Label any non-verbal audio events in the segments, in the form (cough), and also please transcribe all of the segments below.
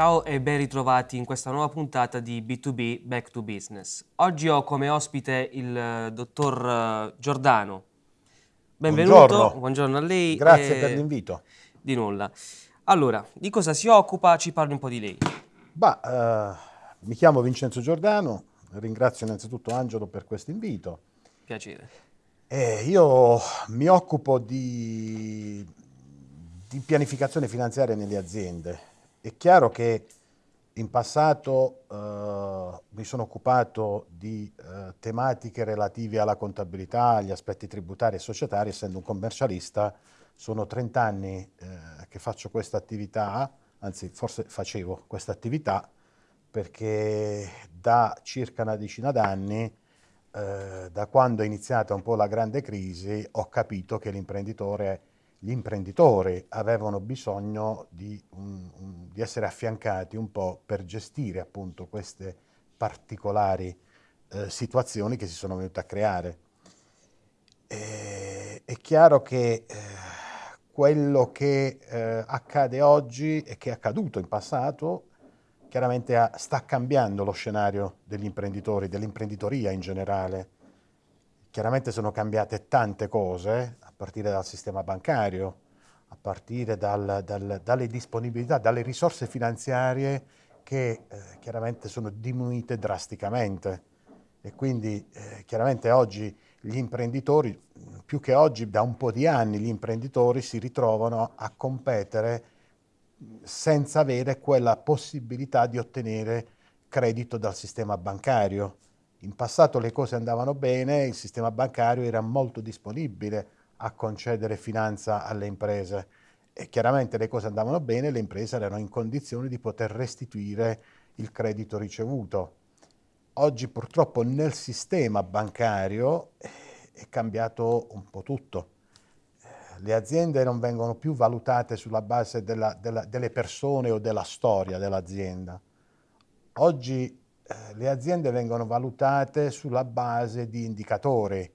Ciao e ben ritrovati in questa nuova puntata di B2B Back to Business. Oggi ho come ospite il eh, dottor eh, Giordano. Benvenuto, Buongiorno. buongiorno a lei. Grazie per l'invito. Di nulla. Allora, di cosa si occupa? Ci parli un po' di lei. Bah, eh, mi chiamo Vincenzo Giordano, ringrazio innanzitutto Angelo per questo invito. Piacere. Eh, io mi occupo di, di pianificazione finanziaria nelle aziende. È chiaro che in passato eh, mi sono occupato di eh, tematiche relative alla contabilità, agli aspetti tributari e societari, essendo un commercialista. Sono 30 anni eh, che faccio questa attività, anzi forse facevo questa attività, perché da circa una decina d'anni eh, da quando è iniziata un po' la grande crisi, ho capito che l'imprenditore, gli imprenditori avevano bisogno di, un- un- di essere affiancati un po' per gestire appunto queste particolari eh, situazioni che si sono venute a creare. E- è chiaro che eh, quello che eh, accade oggi e che è accaduto in passato chiaramente ha- sta cambiando lo scenario degli imprenditori, dell'imprenditoria in generale. Chiaramente sono cambiate tante cose, partire dal sistema bancario, a partire dal- dal- dalle disponibilità, dalle risorse finanziarie che eh, chiaramente sono diminuite drasticamente. E quindi eh, chiaramente oggi gli imprenditori, più che oggi, da un po' di anni, gli imprenditori si ritrovano a competere senza avere quella possibilità di ottenere credito dal sistema bancario. In passato le cose andavano bene, il sistema bancario era molto disponibile a concedere finanza alle imprese e chiaramente le cose andavano bene, le imprese erano in condizione di poter restituire il credito ricevuto. Oggi purtroppo nel sistema bancario eh, è cambiato un po' tutto le aziende non vengono più valutate sulla base della- della- delle persone o della storia dell'azienda. Oggi eh, le aziende vengono valutate sulla base di indicatori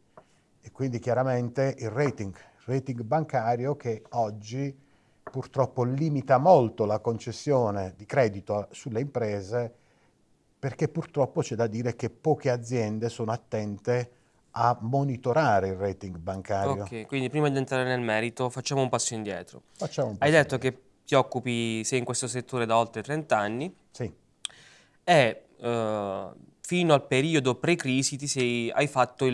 e quindi chiaramente il rating, il rating bancario che oggi purtroppo limita molto la concessione di credito sulle imprese perché purtroppo c'è da dire che poche aziende sono attente a monitorare il rating bancario. Ok, quindi prima di entrare nel merito facciamo un passo indietro. Un Hai passo detto che ti occupi, sei in questo settore da oltre 30 anni Sì, e eh, fino al periodo pre-crisi ti sei, hai fatto il,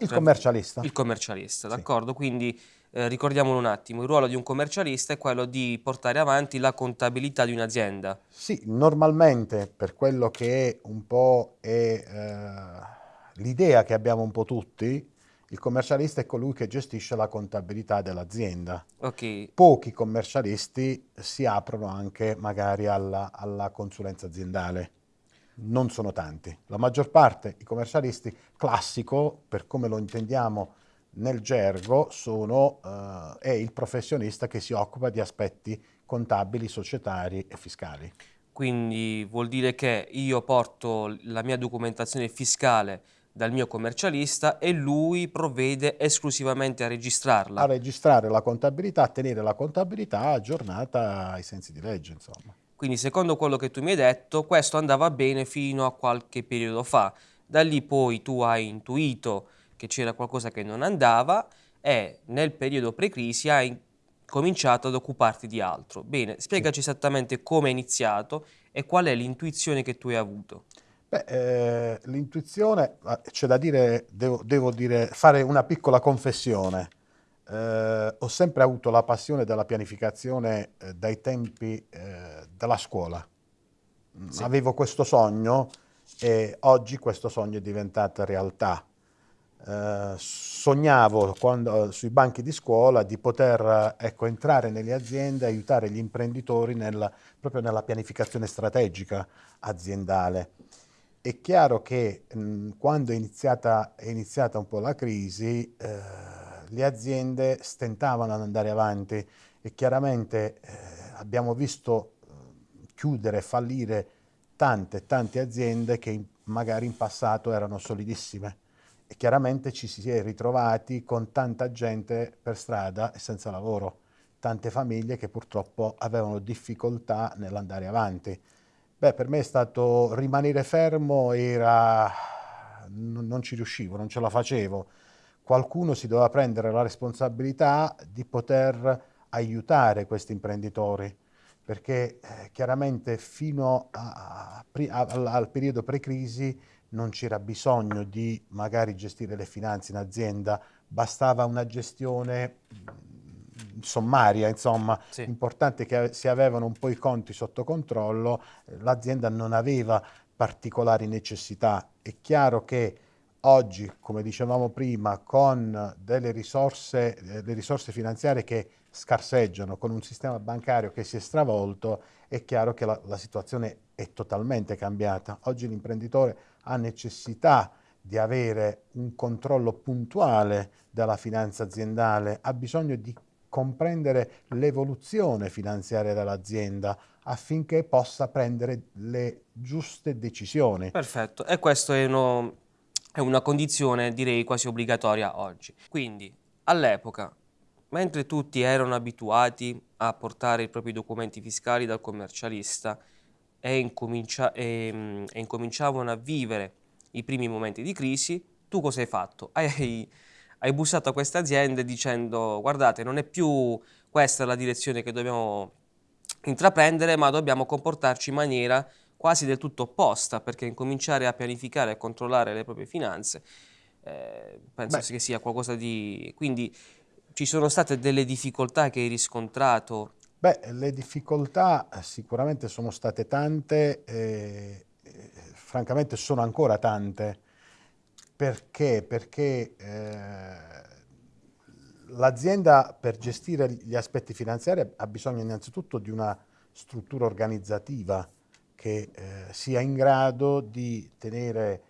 il tra- commercialista. il commercialista, Sì. d'accordo? Quindi eh, ricordiamolo un attimo, il ruolo di un commercialista è quello di portare avanti la contabilità di un'azienda. Sì, normalmente per quello che è un po' è, eh, l'idea che abbiamo un po' tutti, il commercialista è colui che gestisce la contabilità dell'azienda. Ok, Pochi commercialisti si aprono anche magari alla, alla consulenza aziendale. Non sono tanti. La maggior parte, i commercialisti classico, per come lo intendiamo nel gergo, sono, eh, è il professionista che si occupa di aspetti contabili, societari e fiscali. quindi vuol dire che io porto la mia documentazione fiscale dal mio commercialista e lui provvede esclusivamente a registrarla. a registrare la contabilità, a tenere la contabilità aggiornata ai sensi di legge, insomma. Quindi secondo quello che tu mi hai detto, questo andava bene fino a qualche periodo fa. Da lì poi tu hai intuito che c'era qualcosa che non andava e nel periodo pre-crisi hai cominciato ad occuparti di altro. Bene, spiegaci esattamente come è iniziato e qual è l'intuizione che tu hai avuto. Beh, eh, l'intuizione, c'è da dire, devo, devo dire, fare una piccola confessione. Eh, ho sempre avuto la passione della pianificazione eh, dai tempi eh, della scuola. Mm, Sì. Avevo questo sogno e oggi questo sogno è diventato realtà. Eh, sognavo quando- sui banchi di scuola di poter ecco, entrare nelle aziende e aiutare gli imprenditori nel- proprio nella pianificazione strategica aziendale. È chiaro che mh, quando è iniziata, è iniziata un po' la crisi, eh, le aziende stentavano ad andare avanti e chiaramente eh, abbiamo visto eh, chiudere, fallire tante, tante aziende che in- magari in passato erano solidissime e chiaramente ci si è ritrovati con tanta gente per strada e senza lavoro. tante famiglie che purtroppo avevano difficoltà nell'andare avanti. Beh, per me è stato rimanere fermo, era... non, non ci riuscivo, non ce la facevo. Qualcuno si doveva prendere la responsabilità di poter aiutare questi imprenditori perché eh, chiaramente fino a, a, a, al periodo pre-crisi non c'era bisogno di magari gestire le finanze in azienda, bastava una gestione mm, sommaria, insomma, sì. importante che si avevano un po' i conti sotto controllo, l'azienda non aveva particolari necessità. È chiaro che oggi, come dicevamo prima, con delle risorse, eh, le risorse finanziarie che scarseggiano, con un sistema bancario che si è stravolto, è chiaro che la, la situazione è totalmente cambiata. Oggi l'imprenditore ha necessità di avere un controllo puntuale della finanza aziendale, ha bisogno di comprendere l'evoluzione finanziaria dell'azienda affinché possa prendere le giuste decisioni. Perfetto, e questa è, uno, è una condizione direi quasi obbligatoria oggi. Quindi all'epoca Mentre tutti erano abituati a portare i propri documenti fiscali dal commercialista e, incomincia e, mm, e incominciavano a vivere i primi momenti di crisi, tu cosa hai fatto? (laughs) Hai, hai bussato a queste aziende dicendo guardate non è più questa la direzione che dobbiamo intraprendere ma dobbiamo comportarci in maniera quasi del tutto opposta perché incominciare a pianificare e controllare le proprie finanze eh, penso Beh. che sia qualcosa di... quindi ci sono state delle difficoltà che hai riscontrato? Beh, le difficoltà eh, sicuramente sono state tante, e, e, francamente sono ancora tante. Perché? Perché eh, l'azienda per gestire gli aspetti finanziari ha bisogno innanzitutto di una struttura organizzativa che eh, sia in grado di tenere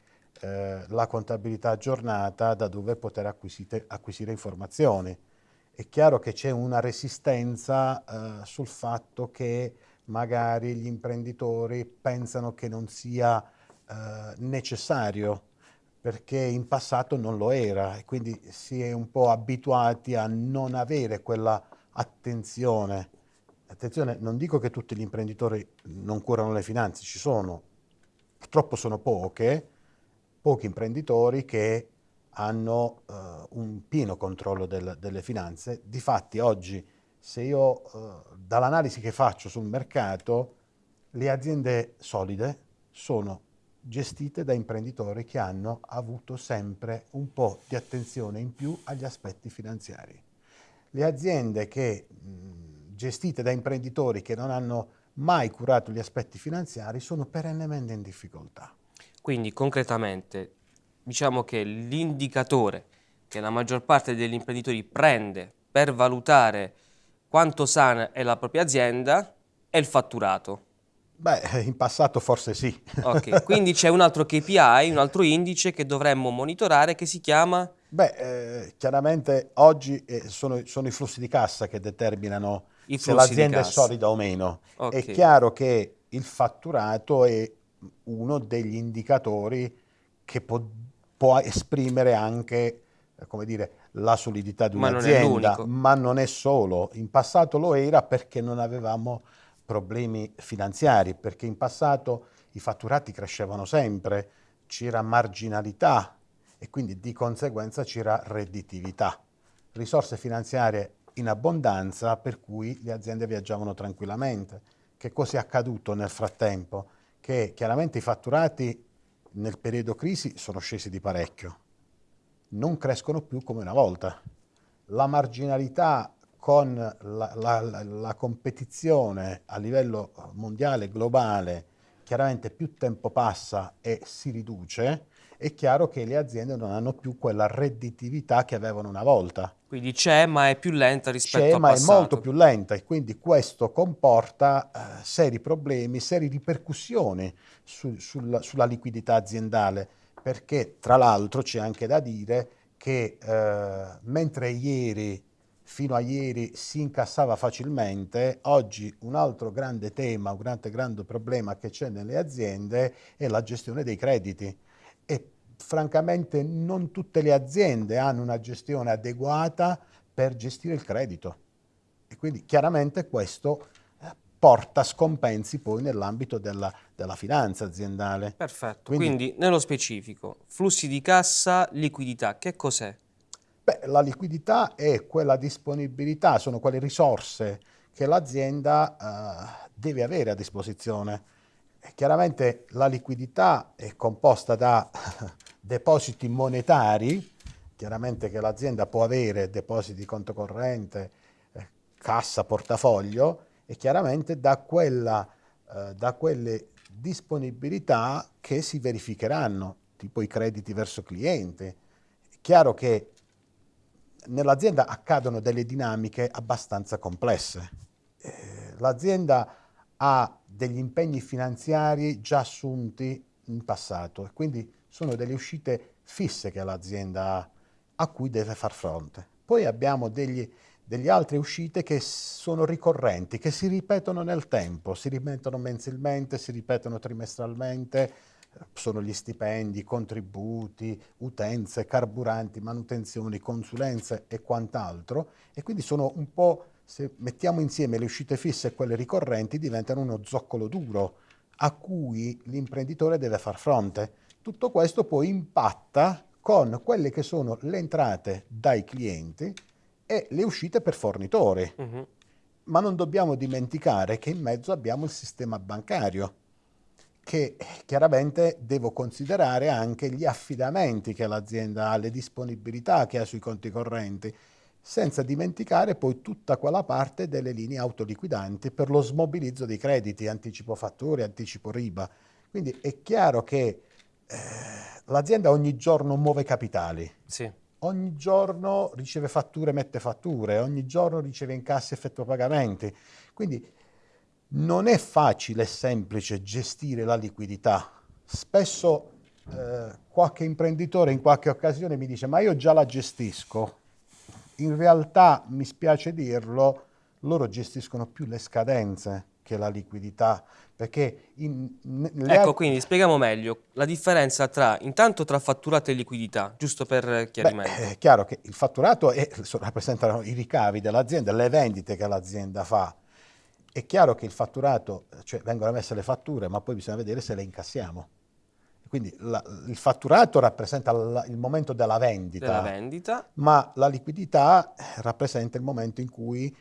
eh, la contabilità aggiornata da dove poter acquisire informazioni è chiaro che c'è una resistenza eh, sul fatto che magari gli imprenditori pensano che non sia eh, necessario perché in passato non lo era e quindi si è un po' abituati a non avere quella attenzione. Attenzione, non dico che tutti gli imprenditori non curano le finanze, ci sono, purtroppo sono poche, pochi imprenditori che hanno uh, un pieno controllo del, delle finanze. Difatti oggi, se io uh, dall'analisi che faccio sul mercato, le aziende solide sono gestite da imprenditori che hanno avuto sempre un po' di attenzione in più agli aspetti finanziari. Le aziende che, mh, gestite da imprenditori che non hanno mai curato gli aspetti finanziari sono perennemente in difficoltà. Quindi concretamente diciamo che l'indicatore che la maggior parte degli imprenditori prende per valutare quanto sana è la propria azienda è il fatturato. Beh, in passato forse sì. Ok, quindi c'è un altro KPI, un altro indice che dovremmo monitorare che si chiama? Beh, eh, chiaramente oggi eh, sono, sono, i flussi di cassa che determinano se l'azienda è solida o meno. Okay. È chiaro che il fatturato è uno degli indicatori che può può esprimere anche come dire, la solidità di un'azienda, ma, ma non è solo. In passato lo era perché non avevamo problemi finanziari, perché in passato i fatturati crescevano sempre, c'era marginalità e quindi di conseguenza c'era redditività. Risorse finanziarie in abbondanza per cui le aziende viaggiavano tranquillamente. Che cosa è accaduto nel frattempo? Che chiaramente i fatturati nel periodo crisi sono scesi di parecchio, non crescono più come una volta. La marginalità con la, la, la, competizione a livello mondiale, globale, chiaramente più tempo passa e si riduce, è chiaro che le aziende non hanno più quella redditività che avevano una volta. Quindi c'è ma è più lenta rispetto al passato. C'è ma è molto più lenta e quindi questo comporta eh, seri problemi, serie ripercussioni su, sul, sulla liquidità aziendale perché tra l'altro c'è anche da dire che eh, mentre ieri fino a ieri si incassava facilmente, oggi un altro grande tema, un grande, grande problema che c'è nelle aziende è la gestione dei crediti e francamente non tutte le aziende hanno una gestione adeguata per gestire il credito E quindi chiaramente questo eh, porta scompensi poi nell'ambito della, della, finanza aziendale. Perfetto, quindi, quindi, nello specifico, flussi di cassa, liquidità, che cos'è? Beh, la liquidità è quella disponibilità, sono quelle risorse che l'azienda eh, deve avere a disposizione. E chiaramente la liquidità è composta da (laughs) depositi monetari, chiaramente che l'azienda può avere depositi conto corrente, eh, cassa, portafoglio, e chiaramente da, quella, eh, da quelle disponibilità che si verificheranno, tipo i crediti verso cliente. È chiaro che nell'azienda accadono delle dinamiche abbastanza complesse. Eh, l'azienda ha degli impegni finanziari già assunti in passato. Quindi sono delle uscite fisse che l'azienda ha a cui deve far fronte. Poi abbiamo degli, delle altre uscite che sono ricorrenti, che si ripetono nel tempo, si ripetono mensilmente, si ripetono trimestralmente, sono gli stipendi, contributi, utenze, carburanti, manutenzioni, consulenze e quant'altro. E quindi sono un po', se mettiamo insieme le uscite fisse e quelle ricorrenti, diventano uno zoccolo duro a cui l'imprenditore deve far fronte. Tutto questo poi impatta con quelle che sono le entrate dai clienti e le uscite per fornitori. Uh-huh. Ma non dobbiamo dimenticare che in mezzo abbiamo il sistema bancario che chiaramente devo considerare anche gli affidamenti che l'azienda ha, le disponibilità che ha sui conti correnti, senza dimenticare poi tutta quella parte delle linee autoliquidanti per lo smobilizzo dei crediti, anticipo fatture, anticipo riba. Quindi è chiaro che eh, l'azienda ogni giorno muove capitali. Sì. Ogni giorno riceve fatture, mette fatture, ogni giorno riceve incassi, effettua pagamenti. Quindi non è facile e semplice gestire la liquidità. Spesso eh, qualche imprenditore in qualche occasione mi dice ma io già la gestisco. In realtà, mi spiace dirlo, loro gestiscono più le scadenze che la liquidità. Perché in, ecco, quindi spieghiamo meglio la differenza tra intanto tra fatturato e liquidità, giusto per chiarimento. Beh, è chiaro che il fatturato è, rappresentano i ricavi dell'azienda, le vendite che l'azienda fa è chiaro che il fatturato, cioè vengono messe le fatture, ma poi bisogna vedere se le incassiamo. Quindi la, il fatturato rappresenta la, il momento della vendita, della vendita, ma la liquidità rappresenta il momento in cui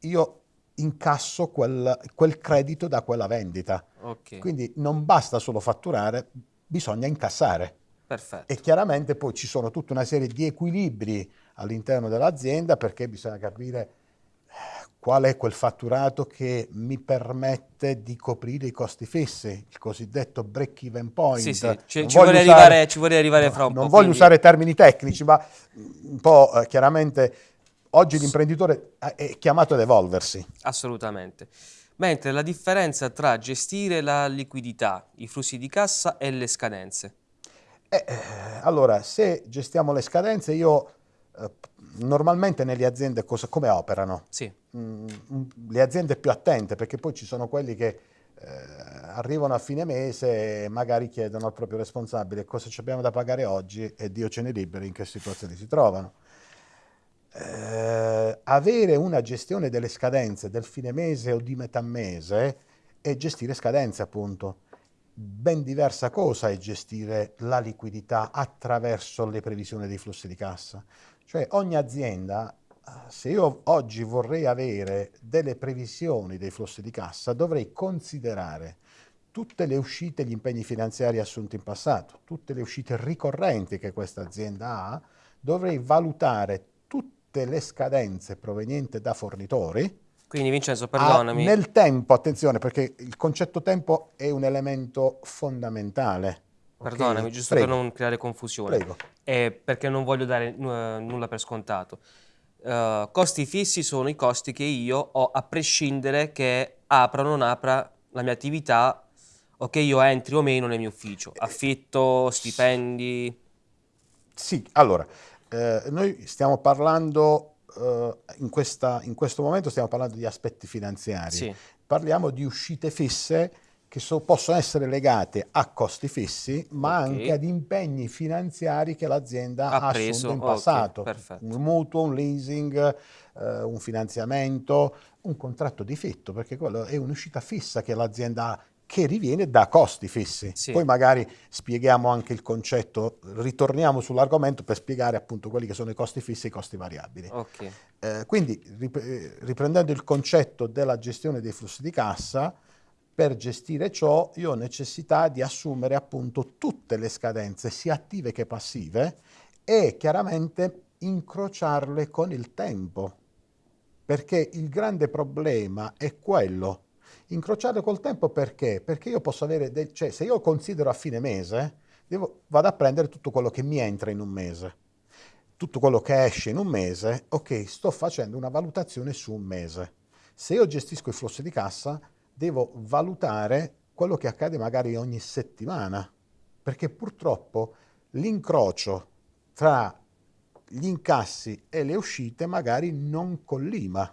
io incasso quel, quel credito da quella vendita. Okay. Quindi non basta solo fatturare, bisogna incassare. Perfetto. E chiaramente poi ci sono tutta una serie di equilibri all'interno dell'azienda perché bisogna capire qual è quel fatturato che mi permette di coprire i costi fissi, il cosiddetto break even point. Sì, sì, ci, ci, vorrei, usare, arrivare, ci vorrei arrivare fra un non po'. Non voglio quindi... usare termini tecnici, ma un po' eh, chiaramente oggi l'imprenditore è chiamato ad evolversi. Assolutamente. Mentre la differenza tra gestire la liquidità, i flussi di cassa e le scadenze? Eh, eh allora, se gestiamo le scadenze, io eh, normalmente nelle aziende cosa, come operano? Sì. Mm, mm, le aziende più attente, perché poi ci sono quelli che eh, arrivano a fine mese e magari chiedono al proprio responsabile cosa ci abbiamo da pagare oggi e Dio ce ne liberi in che situazioni si trovano. Eh, avere una gestione delle scadenze del fine mese o di metà mese è gestire scadenze appunto. Ben diversa cosa è gestire la liquidità attraverso le previsioni dei flussi di cassa. Cioè ogni azienda, se io oggi vorrei avere delle previsioni dei flussi di cassa, dovrei considerare tutte le uscite e gli impegni finanziari assunti in passato, tutte le uscite ricorrenti che questa azienda ha, dovrei valutare tutte le scadenze provenienti da fornitori. Quindi Vincenzo, perdonami. A, nel tempo, attenzione, perché il concetto tempo è un elemento fondamentale. Perdonami, okay. giusto Prego. per non creare confusione. Prego. Eh, perché non voglio dare nulla per scontato. Uh, costi fissi sono i costi che io ho a prescindere che apra o non apra la mia attività o che io entri o meno nel mio ufficio. Affitto, stipendi. Sì, allora, eh, noi stiamo parlando, eh, in, questa, in, questo momento stiamo parlando di aspetti finanziari. Sì. Parliamo di uscite fisse che so, possono essere legate a costi fissi, ma Ok. anche ad impegni finanziari che l'azienda Ha ha preso, assunto in passato. perfetto. Un mutuo, un leasing, eh, un finanziamento, un contratto di fitto, perché quello è un'uscita fissa che l'azienda ha che riviene da costi fissi. Sì. Poi magari spieghiamo anche il concetto, ritorniamo sull'argomento per spiegare appunto quelli che sono i costi fissi e i costi variabili. Ok. Eh, quindi, rip- eh, riprendendo il concetto della gestione dei flussi di cassa, per gestire ciò io ho necessità di assumere appunto tutte le scadenze, sia attive che passive, e chiaramente incrociarle con il tempo. Perché il grande problema è quello. Incrociarle col tempo perché? Perché io posso avere, del- cioè se io considero a fine mese, devo- vado a prendere tutto quello che mi entra in un mese tutto quello che esce in un mese, ok, sto facendo una valutazione su un mese. Se io gestisco i flussi di cassa, devo valutare quello che accade magari ogni settimana, perché purtroppo l'incrocio tra gli incassi e le uscite magari non collima.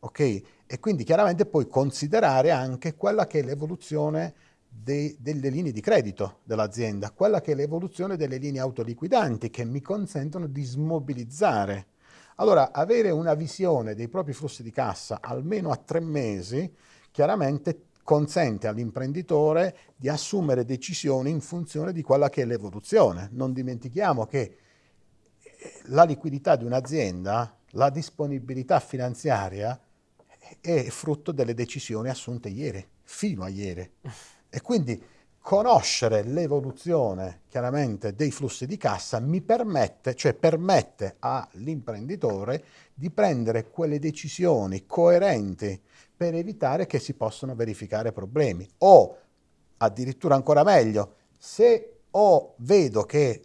Ok? E quindi chiaramente puoi considerare anche quella che è l'evoluzione delle linee di credito dell'azienda, quella che è l'evoluzione delle linee autoliquidanti che mi consentono di smobilizzare. Allora, avere una visione dei propri flussi di cassa almeno a tre mesi chiaramente consente all'imprenditore di assumere decisioni in funzione di quella che è l'evoluzione. Non dimentichiamo che eh, la liquidità di un'azienda, la disponibilità finanziaria è frutto delle decisioni assunte ieri, fino a ieri. E quindi conoscere l'evoluzione chiaramente dei flussi di cassa mi permette, cioè permette all'imprenditore di prendere quelle decisioni coerenti per evitare che si possano verificare problemi. O addirittura ancora meglio, se o vedo che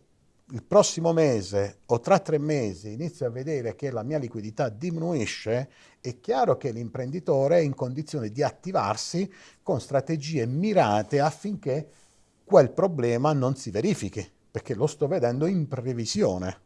il prossimo mese o tra tre mesi inizio a vedere che la mia liquidità diminuisce, è chiaro che l'imprenditore è in condizione di attivarsi con strategie mirate affinché quel problema non si verifichi, perché lo sto vedendo in previsione.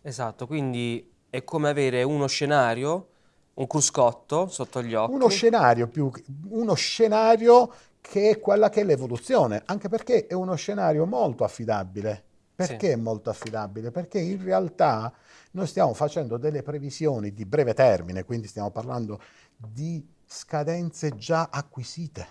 Esatto, quindi è come avere uno scenario, un cruscotto sotto gli occhi. Uno scenario più uno scenario che è quella che è l'evoluzione, anche perché è uno scenario molto affidabile. Perché Sì. è molto affidabile? Perché in realtà noi stiamo facendo delle previsioni di breve termine, quindi stiamo parlando di scadenze già acquisite.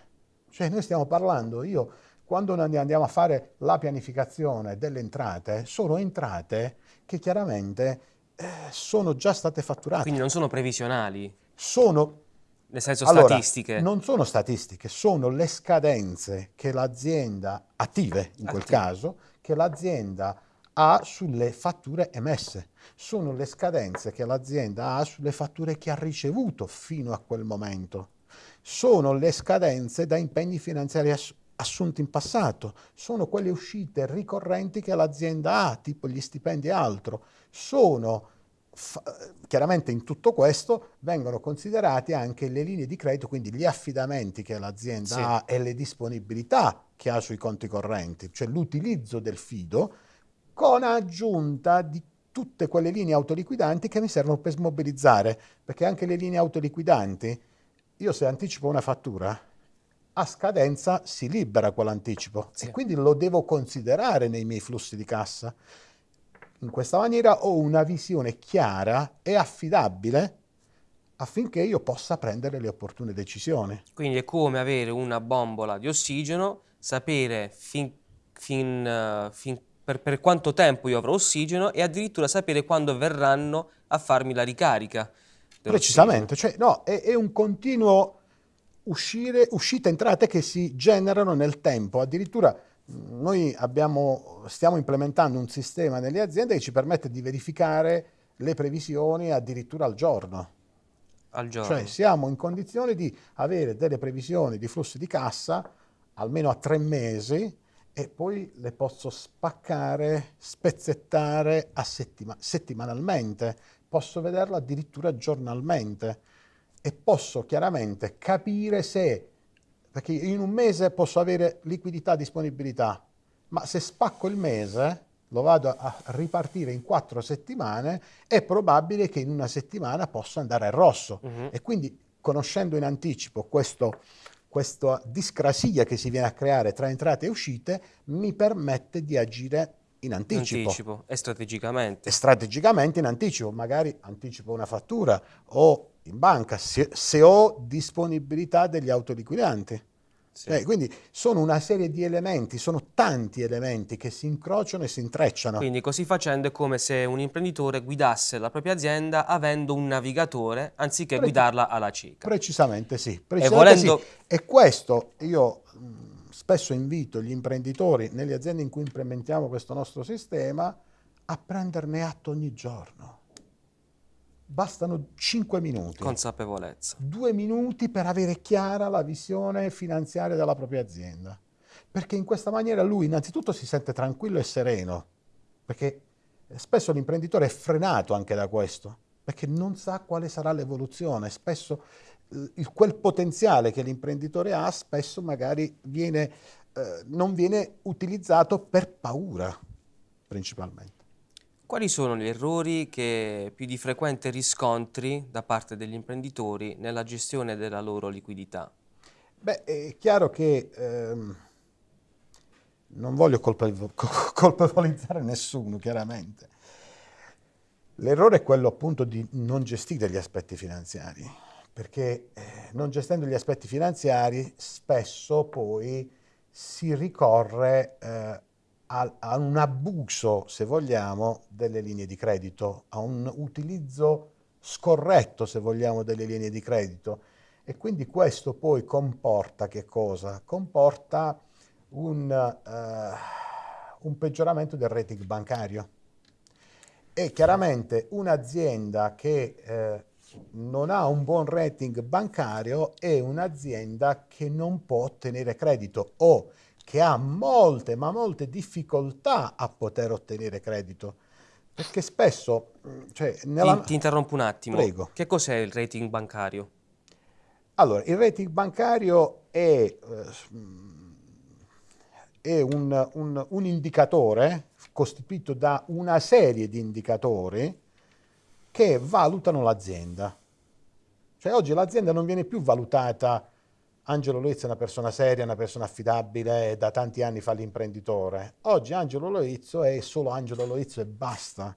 Cioè noi stiamo parlando, io quando andiamo a fare la pianificazione delle entrate, sono entrate che chiaramente eh, sono già state fatturate. Quindi non sono previsionali, Sono nel senso allora, statistiche. non sono statistiche, sono le scadenze che l'azienda, attive in quel caso, che l'azienda ha sulle fatture emesse. Sono le scadenze che l'azienda ha sulle fatture che ha ricevuto fino a quel momento. Sono le scadenze da impegni finanziari ass- assunti in passato. Sono quelle uscite ricorrenti che l'azienda ha, tipo gli stipendi e altro. Sono chiaramente in tutto questo vengono considerati anche le linee di credito, quindi gli affidamenti che l'azienda Sì. ha e le disponibilità che ha sui conti correnti, cioè l'utilizzo del fido con aggiunta di tutte quelle linee autoliquidanti che mi servono per smobilizzare, perché anche le linee autoliquidanti, io se anticipo una fattura, a scadenza si libera quell'anticipo Sì. e quindi lo devo considerare nei miei flussi di cassa. In questa maniera ho una visione chiara e affidabile affinché io possa prendere le opportune decisioni. Quindi è come avere una bombola di ossigeno, sapere fin, fin, eh, fin- per, per quanto tempo io avrò ossigeno e addirittura sapere quando verranno a farmi la ricarica. Precisamente, cioè no, è, è un continuo uscire, uscite, entrate che si generano nel tempo. Addirittura noi abbiamo, stiamo implementando un sistema nelle aziende che ci permette di verificare le previsioni addirittura al giorno. Al giorno. Cioè siamo in condizione di avere delle previsioni di flussi di cassa almeno a tre mesi e poi le posso spaccare, spezzettare settima- settimanalmente, posso vederlo addirittura giornalmente e posso chiaramente capire se, perché in un mese posso avere liquidità, disponibilità, ma se spacco il mese, lo vado a ripartire in quattro settimane, è probabile che in una settimana possa andare al rosso. Mhm. E quindi conoscendo in anticipo questo questa discrasia che si viene a creare tra entrate e uscite mi permette di agire in anticipo. anticipo e strategicamente. E strategicamente in anticipo, magari anticipo una fattura o in banca se, se ho disponibilità degli autoliquidanti. Sì. Eh, quindi sono una serie di elementi, sono tanti elementi che si incrociano e si intrecciano. Quindi così facendo è come se un imprenditore guidasse la propria azienda avendo un navigatore anziché Pre guidarla alla cieca. Precisamente sì. Precisamente e, volendo... sì. e questo io spesso invito gli imprenditori nelle aziende in cui implementiamo questo nostro sistema a prenderne atto ogni giorno. Bastano 5 minuti. Consapevolezza. Due minuti per avere chiara la visione finanziaria della propria azienda. Perché in questa maniera lui innanzitutto si sente tranquillo e sereno, perché spesso l'imprenditore è frenato anche da questo, perché non sa quale sarà l'evoluzione. Spesso il, quel potenziale che l'imprenditore ha spesso magari viene, eh, non viene utilizzato per paura principalmente. Quali sono gli errori che più di frequente riscontri da parte degli imprenditori nella gestione della loro liquidità? Beh, è chiaro che ehm, non voglio (laughs) colpevolizzare nessuno, chiaramente. L'errore è quello appunto di non gestire gli aspetti finanziari perché eh, non gestendo gli aspetti finanziari spesso poi si ricorre eh, a, un abuso, se vogliamo, delle linee di credito, a un utilizzo scorretto, se vogliamo, delle linee di credito. E quindi questo poi comporta che cosa? Comporta un, uh, un peggioramento del rating bancario. E chiaramente un'azienda che eh, non ha un buon rating bancario è un'azienda che non può ottenere credito o che ha molte, ma molte difficoltà a poter ottenere credito. Perché spesso... Mm, cioè, nella... ti, ti, interrompo un attimo. Prego. Che cos'è il rating bancario? Allora, il rating bancario è, eh, è un, un, un indicatore costituito da una serie di indicatori che valutano l'azienda. Cioè oggi l'azienda non viene più valutata, Angelo Loizzo è una persona seria, una persona affidabile, da tanti anni fa l'imprenditore. Oggi Angelo Loizzo è solo Angelo Loizzo e basta.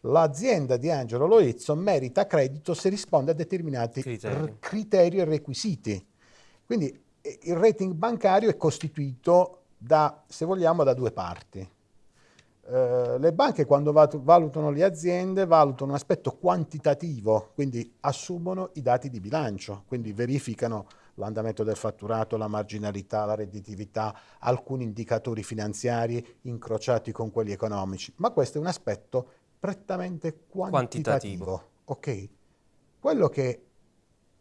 L'azienda di Angelo Loizzo merita credito se risponde a determinati criteri, criteri e requisiti. Quindi il rating bancario è costituito da, se vogliamo, da due parti eh, le banche quando valutano le aziende valutano un aspetto quantitativo, quindi assumono i dati di bilancio, quindi verificano l'andamento del fatturato, la marginalità, la redditività, alcuni indicatori finanziari incrociati con quelli economici, ma questo è un aspetto prettamente quantitativo. quantitativo. Ok? Quello che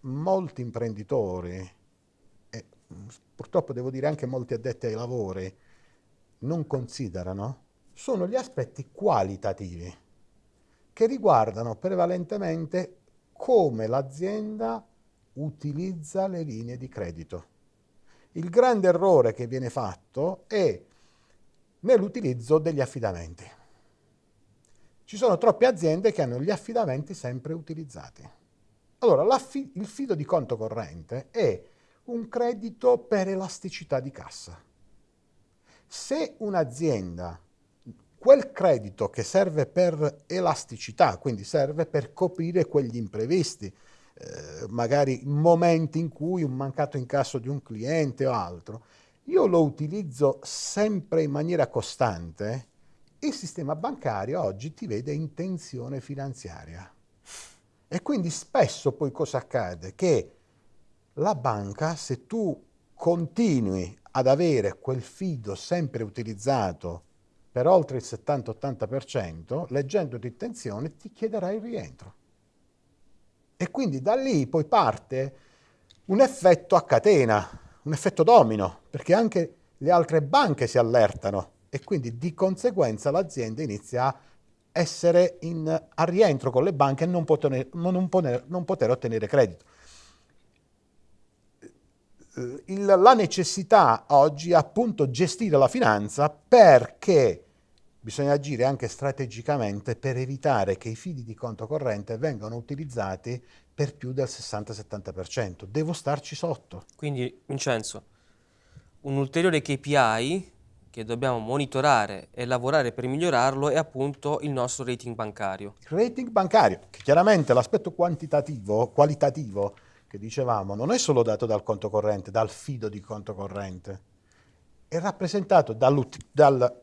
molti imprenditori e purtroppo devo dire anche molti addetti ai lavori non considerano sono gli aspetti qualitativi che riguardano prevalentemente come l'azienda utilizza le linee di credito. Il grande errore che viene fatto è nell'utilizzo degli affidamenti. Ci sono troppe aziende che hanno gli affidamenti sempre utilizzati. Allora, il fido di conto corrente è un credito per elasticità di cassa. Se un'azienda quel credito che serve per elasticità, quindi serve per coprire quegli imprevisti, eh, magari momenti in cui un mancato incasso di un cliente o altro, io lo utilizzo sempre in maniera costante, il sistema bancario oggi ti vede in tensione finanziaria. E quindi spesso poi cosa accade? Che la banca, se tu continui ad avere quel fido sempre utilizzato per oltre il 70-80%, leggendo di intenzione ti chiederà il rientro. E quindi da lì poi parte un effetto a catena, un effetto domino, perché anche le altre banche si allertano e quindi di conseguenza l'azienda inizia a essere in, a rientro con le banche e non poter, non poter, non poter ottenere credito. La necessità oggi è appunto gestire la finanza perché bisogna agire anche strategicamente per evitare che i fidi di conto corrente vengano utilizzati per più del 60-70%. Devo starci sotto. Quindi, Vincenzo, un ulteriore KPI che dobbiamo monitorare e lavorare per migliorarlo è appunto il nostro rating bancario. Il rating bancario, che chiaramente l'aspetto quantitativo, qualitativo che dicevamo, non è solo dato dal conto corrente, dal fido di conto corrente, è rappresentato dal,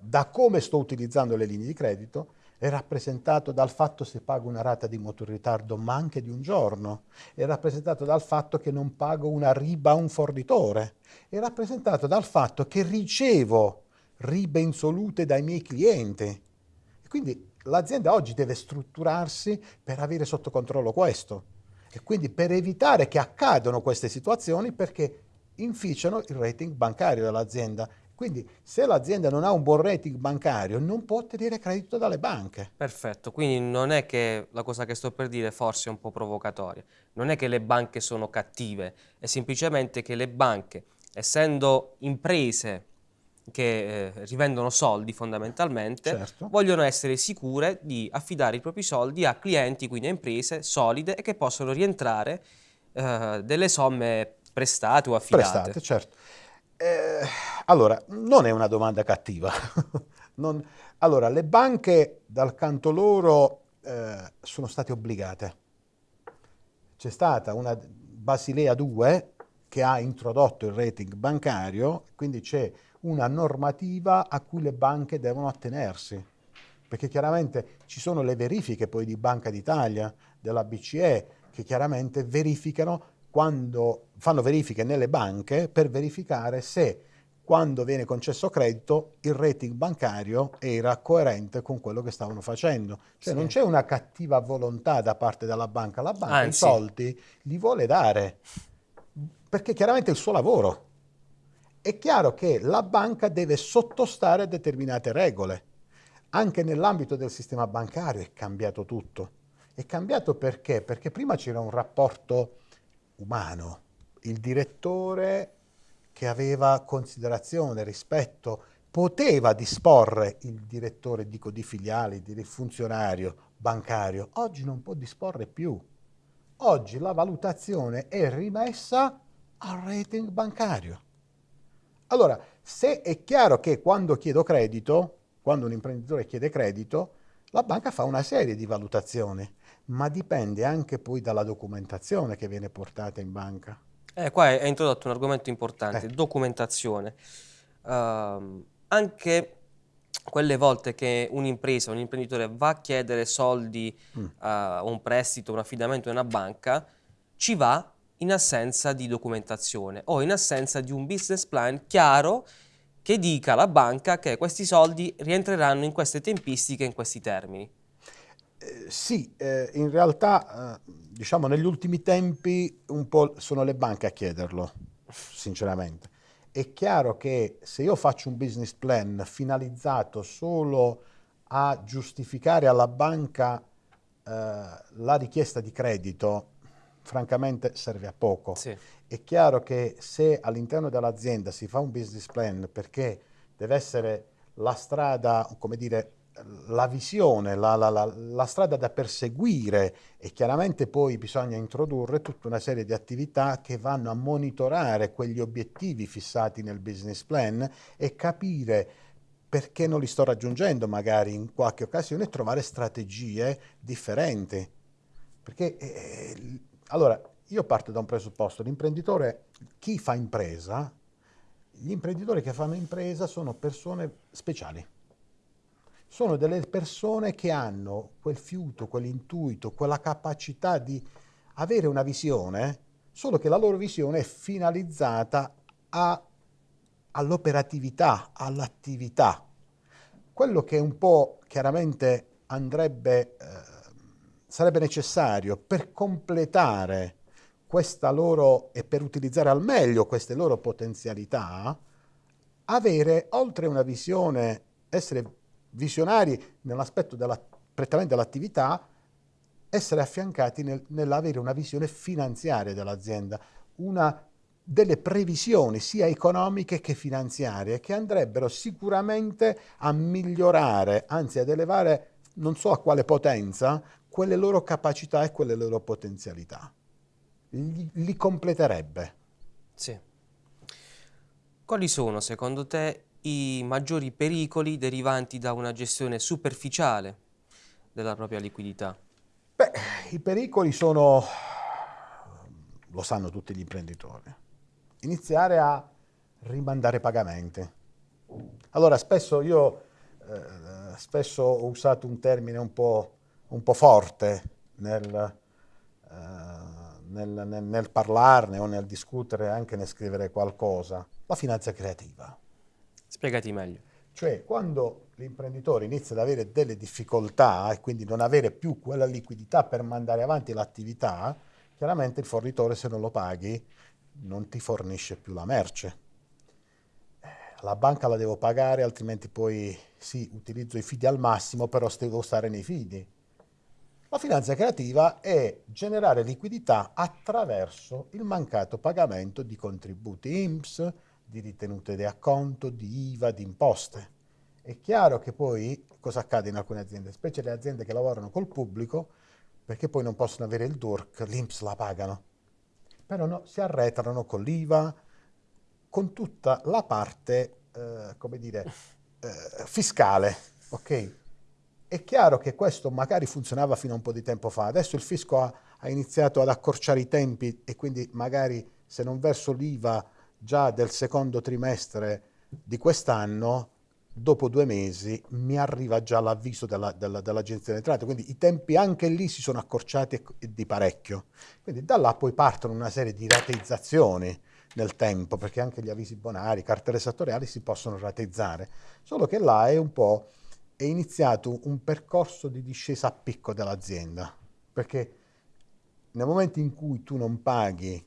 da come sto utilizzando le linee di credito, è rappresentato dal fatto se pago una rata di mutuo in ritardo ma anche di un giorno, è rappresentato dal fatto che non pago una riba a un fornitore, è rappresentato dal fatto che ricevo ribe insolute dai miei clienti. Quindi l'azienda oggi deve strutturarsi per avere sotto controllo questo. E quindi per evitare che accadano queste situazioni perché inficiano il rating bancario dell'azienda. Quindi se l'azienda non ha un buon rating bancario non può ottenere credito dalle banche. Perfetto, quindi non è che la cosa che sto per dire forse è un po' provocatoria, non è che le banche sono cattive, è semplicemente che le banche, essendo imprese che eh, rivendono soldi fondamentalmente, certo. vogliono essere sicure di affidare i propri soldi a clienti, quindi a imprese solide e che possono rientrare eh, delle somme prestate o affidate. Prestate, certo. Eh, allora, non è una domanda cattiva. (laughs) non, allora, le banche dal canto loro eh, sono state obbligate. C'è stata una Basilea 2 che ha introdotto il rating bancario, quindi c'è una normativa a cui le banche devono attenersi, perché chiaramente ci sono le verifiche poi di Banca d'Italia, della BCE, che chiaramente verificano quando fanno verifiche nelle banche per verificare se quando viene concesso credito il rating bancario era coerente con quello che stavano facendo. Cioè sì. non c'è una cattiva volontà da parte della banca, la banca Anzi. i soldi li vuole dare, perché chiaramente è il suo lavoro è chiaro che la banca deve sottostare a determinate regole. Anche nell'ambito del sistema bancario è cambiato tutto. È cambiato perché? Perché prima c'era un rapporto umano, il direttore che aveva considerazione, rispetto, poteva disporre il direttore dico, di filiali, il funzionario bancario, oggi non può disporre più. Oggi la valutazione è rimessa al rating bancario. Allora, se è chiaro che quando chiedo credito, quando un imprenditore chiede credito, la banca fa una serie di valutazioni, ma dipende anche poi dalla documentazione che viene portata in banca. Eh, qua hai introdotto un argomento importante, eh. documentazione. Uh, anche quelle volte che un'impresa, un imprenditore va a chiedere soldi, mm. uh, un prestito, un affidamento in una banca, ci va in assenza di documentazione o in assenza di un business plan chiaro che dica alla banca che questi soldi rientreranno in queste tempistiche, in questi termini. Eh, sì, eh, in realtà eh, diciamo negli ultimi tempi un po' sono le banche a chiederlo, sinceramente. È chiaro che se io faccio un business plan finalizzato solo a giustificare alla banca eh, la richiesta di credito, francamente serve a poco. Sì. È chiaro che se all'interno dell'azienda si fa un business plan perché deve essere la strada, come dire, la visione, la, la, la, la, strada da perseguire e chiaramente poi bisogna introdurre tutta una serie di attività che vanno a monitorare quegli obiettivi fissati nel business plan e capire perché non li sto raggiungendo magari in qualche occasione e trovare strategie differenti. Perché eh, allora, io parto da un presupposto, l'imprenditore, chi fa impresa, gli imprenditori che fanno impresa sono persone speciali, sono delle persone che hanno quel fiuto, quell'intuito, quella capacità di avere una visione, solo che la loro visione è finalizzata all'operatività, all'attività. Quello che un po' chiaramente andrebbe... Eh, sarebbe necessario per completare questa loro e per utilizzare al meglio queste loro potenzialità, avere oltre una visione, essere visionari nell'aspetto della, prettamente dell'attività, essere affiancati nel, nell'avere una visione finanziaria dell'azienda, una delle previsioni sia economiche che finanziarie che andrebbero sicuramente a migliorare, anzi ad elevare non so a quale potenza, quelle loro capacità e quelle loro potenzialità. Li, li completerebbe. Sì. Quali sono secondo te i maggiori pericoli derivanti da una gestione superficiale della propria liquidità? Beh, i pericoli sono, lo sanno tutti gli imprenditori, iniziare a rimandare pagamenti. Allora, spesso io eh, spesso ho usato un termine un po', un po forte nel, eh, nel, nel, nel parlarne o nel discutere, anche nel scrivere qualcosa, la finanza creativa. Spiegati meglio. Cioè, quando l'imprenditore inizia ad avere delle difficoltà e quindi non avere più quella liquidità per mandare avanti l'attività, chiaramente il fornitore se non lo paghi non ti fornisce più la merce. La banca la devo pagare, altrimenti poi sì, utilizzo i fidi al massimo, però devo stare nei fidi. La finanza creativa è generare liquidità attraverso il mancato pagamento di contributi IMSS, di ritenute di acconto, di IVA, di imposte. È chiaro che poi cosa accade in alcune aziende, specie le aziende che lavorano col pubblico, perché poi non possono avere il DURC, l'IMSS la pagano però no, si arretrano con l'IVA, con tutta la parte, eh, come dire, eh, fiscale, ok? È chiaro che questo magari funzionava fino a un po' di tempo fa, adesso il fisco ha, ha iniziato ad accorciare i tempi e quindi magari se non verso l'IVA già del secondo trimestre di quest'anno, dopo due mesi mi arriva già l'avviso della, della, dell'Agenzia delle Entrate, quindi i tempi anche lì si sono accorciati di parecchio. Quindi da là poi partono una serie di rateizzazioni nel tempo, perché anche gli avvisi bonari, cartelle esattoriali si possono rateizzare, solo che là è un po' è iniziato un percorso di discesa a picco dell'azienda, perché nel momento in cui tu non paghi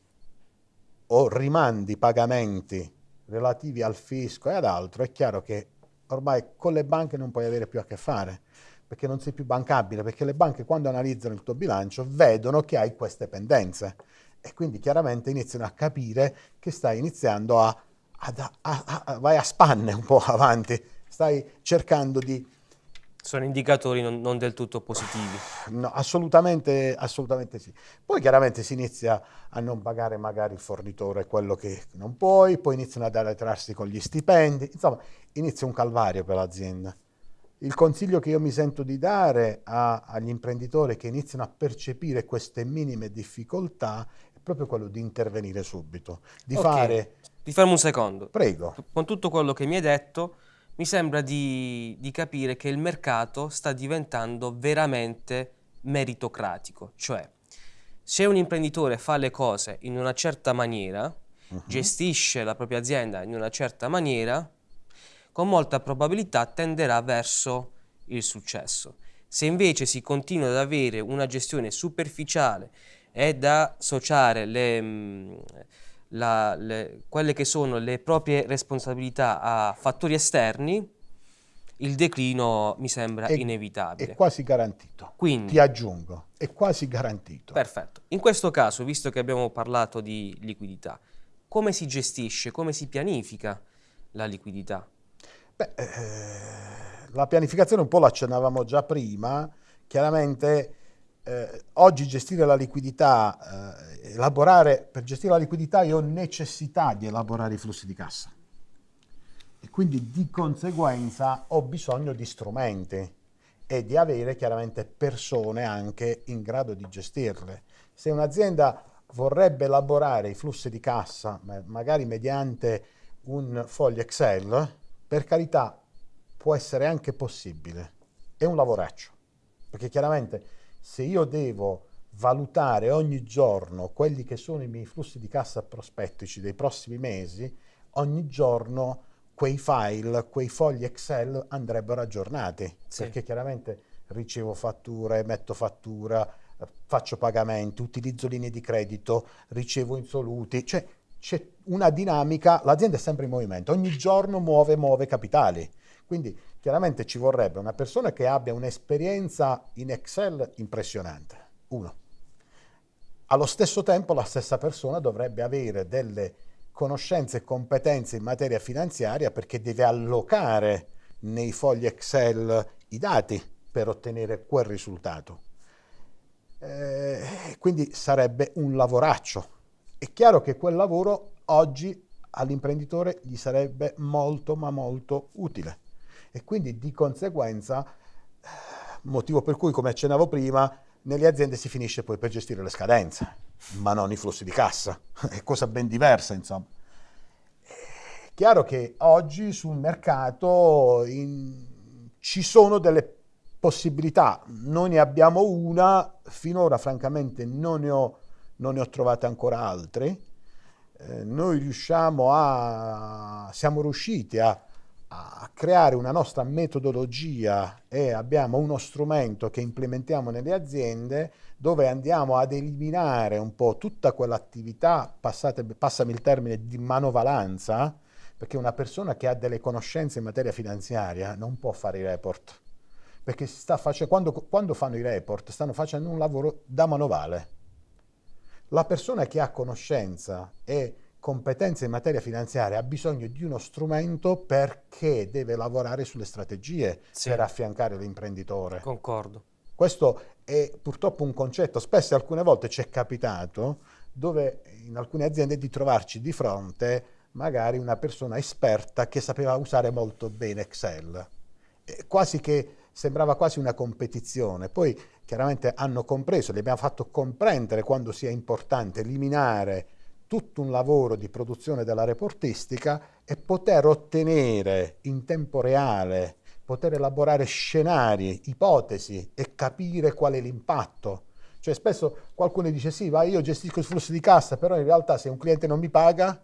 o rimandi pagamenti relativi al fisco e ad altro, è chiaro che ormai con le banche non puoi avere più a che fare, perché non sei più bancabile, perché le banche quando analizzano il tuo bilancio vedono che hai queste pendenze e quindi chiaramente iniziano a capire che stai iniziando a, a, a, a vai a spanne un po' (laughs) avanti, stai cercando di sono indicatori non, non, del tutto positivi. (sighs) No, assolutamente, assolutamente sì. Poi chiaramente si inizia a non pagare magari il fornitore quello che non puoi, poi iniziano ad arretrarsi con gli stipendi, insomma inizia un calvario per l'azienda. Il consiglio che io mi sento di dare a, agli imprenditori che iniziano a percepire queste minime difficoltà è proprio quello di intervenire subito, di okay. fare... Ti fermo un secondo. Prego. Con tutto quello che mi hai detto, mi sembra di, di capire che il mercato sta diventando veramente meritocratico, cioè se un imprenditore fa le cose in una certa maniera, uh -huh. gestisce la propria azienda in una certa maniera, con molta probabilità tenderà verso il successo. Se invece si continua ad avere una gestione superficiale e da associare le, mm, la, le, quelle che sono le proprie responsabilità a fattori esterni, il declino mi sembra è, inevitabile. È quasi garantito. Quindi, Ti aggiungo, è quasi garantito. Perfetto. In questo caso, visto che abbiamo parlato di liquidità, come si gestisce, come si pianifica la liquidità? Beh, eh, la pianificazione un po' l'accennavamo già prima, chiaramente eh, oggi gestire la liquidità, eh, elaborare, per gestire la liquidità io ho necessità di elaborare i flussi di cassa e quindi di conseguenza ho bisogno di strumenti e di avere chiaramente persone anche in grado di gestirle. Se un'azienda vorrebbe elaborare i flussi di cassa, magari mediante un foglio Excel, per carità può essere anche possibile, è un lavoraccio, perché chiaramente se io devo valutare ogni giorno quelli che sono i miei flussi di cassa prospettici dei prossimi mesi, ogni giorno quei file, quei fogli Excel andrebbero aggiornati, sì. perché chiaramente ricevo fatture, metto fattura, faccio pagamenti, utilizzo linee di credito, ricevo insoluti, cioè c'è una dinamica, l'azienda è sempre in movimento, ogni giorno muove, muove capitali. Quindi chiaramente ci vorrebbe una persona che abbia un'esperienza in Excel impressionante, uno. Allo stesso tempo la stessa persona dovrebbe avere delle conoscenze e competenze in materia finanziaria perché deve allocare nei fogli Excel i dati per ottenere quel risultato. Eh, quindi sarebbe un lavoraccio. È chiaro che quel lavoro oggi all'imprenditore gli sarebbe molto ma molto utile e quindi di conseguenza, motivo per cui come accennavo prima, nelle aziende si finisce poi per gestire le scadenze, ma non i flussi di cassa, è cosa ben diversa insomma. Chiaro che oggi sul mercato in... ci sono delle possibilità, noi ne abbiamo una, finora francamente non ne ho, non ne ho trovate ancora altre, eh, noi riusciamo a, siamo riusciti a a creare una nostra metodologia e abbiamo uno strumento che implementiamo nelle aziende dove andiamo ad eliminare un po' tutta quell'attività, passami il termine, di manovalanza, perché una persona che ha delle conoscenze in materia finanziaria non può fare i report, perché sta face- quando, quando fanno i report stanno facendo un lavoro da manovale. La persona che ha conoscenza e competenze in materia finanziaria ha bisogno di uno strumento perché deve lavorare sulle strategie sì. per affiancare l'imprenditore. Concordo. Questo è purtroppo un concetto, spesso alcune volte ci è capitato dove in alcune aziende di trovarci di fronte magari una persona esperta che sapeva usare molto bene Excel, quasi che sembrava quasi una competizione. Poi chiaramente hanno compreso, li abbiamo fatto comprendere quando sia importante eliminare tutto un lavoro di produzione della reportistica e poter ottenere in tempo reale, poter elaborare scenari, ipotesi e capire qual è l'impatto. Cioè spesso qualcuno dice sì, va, io gestisco il flusso di cassa, però in realtà se un cliente non mi paga,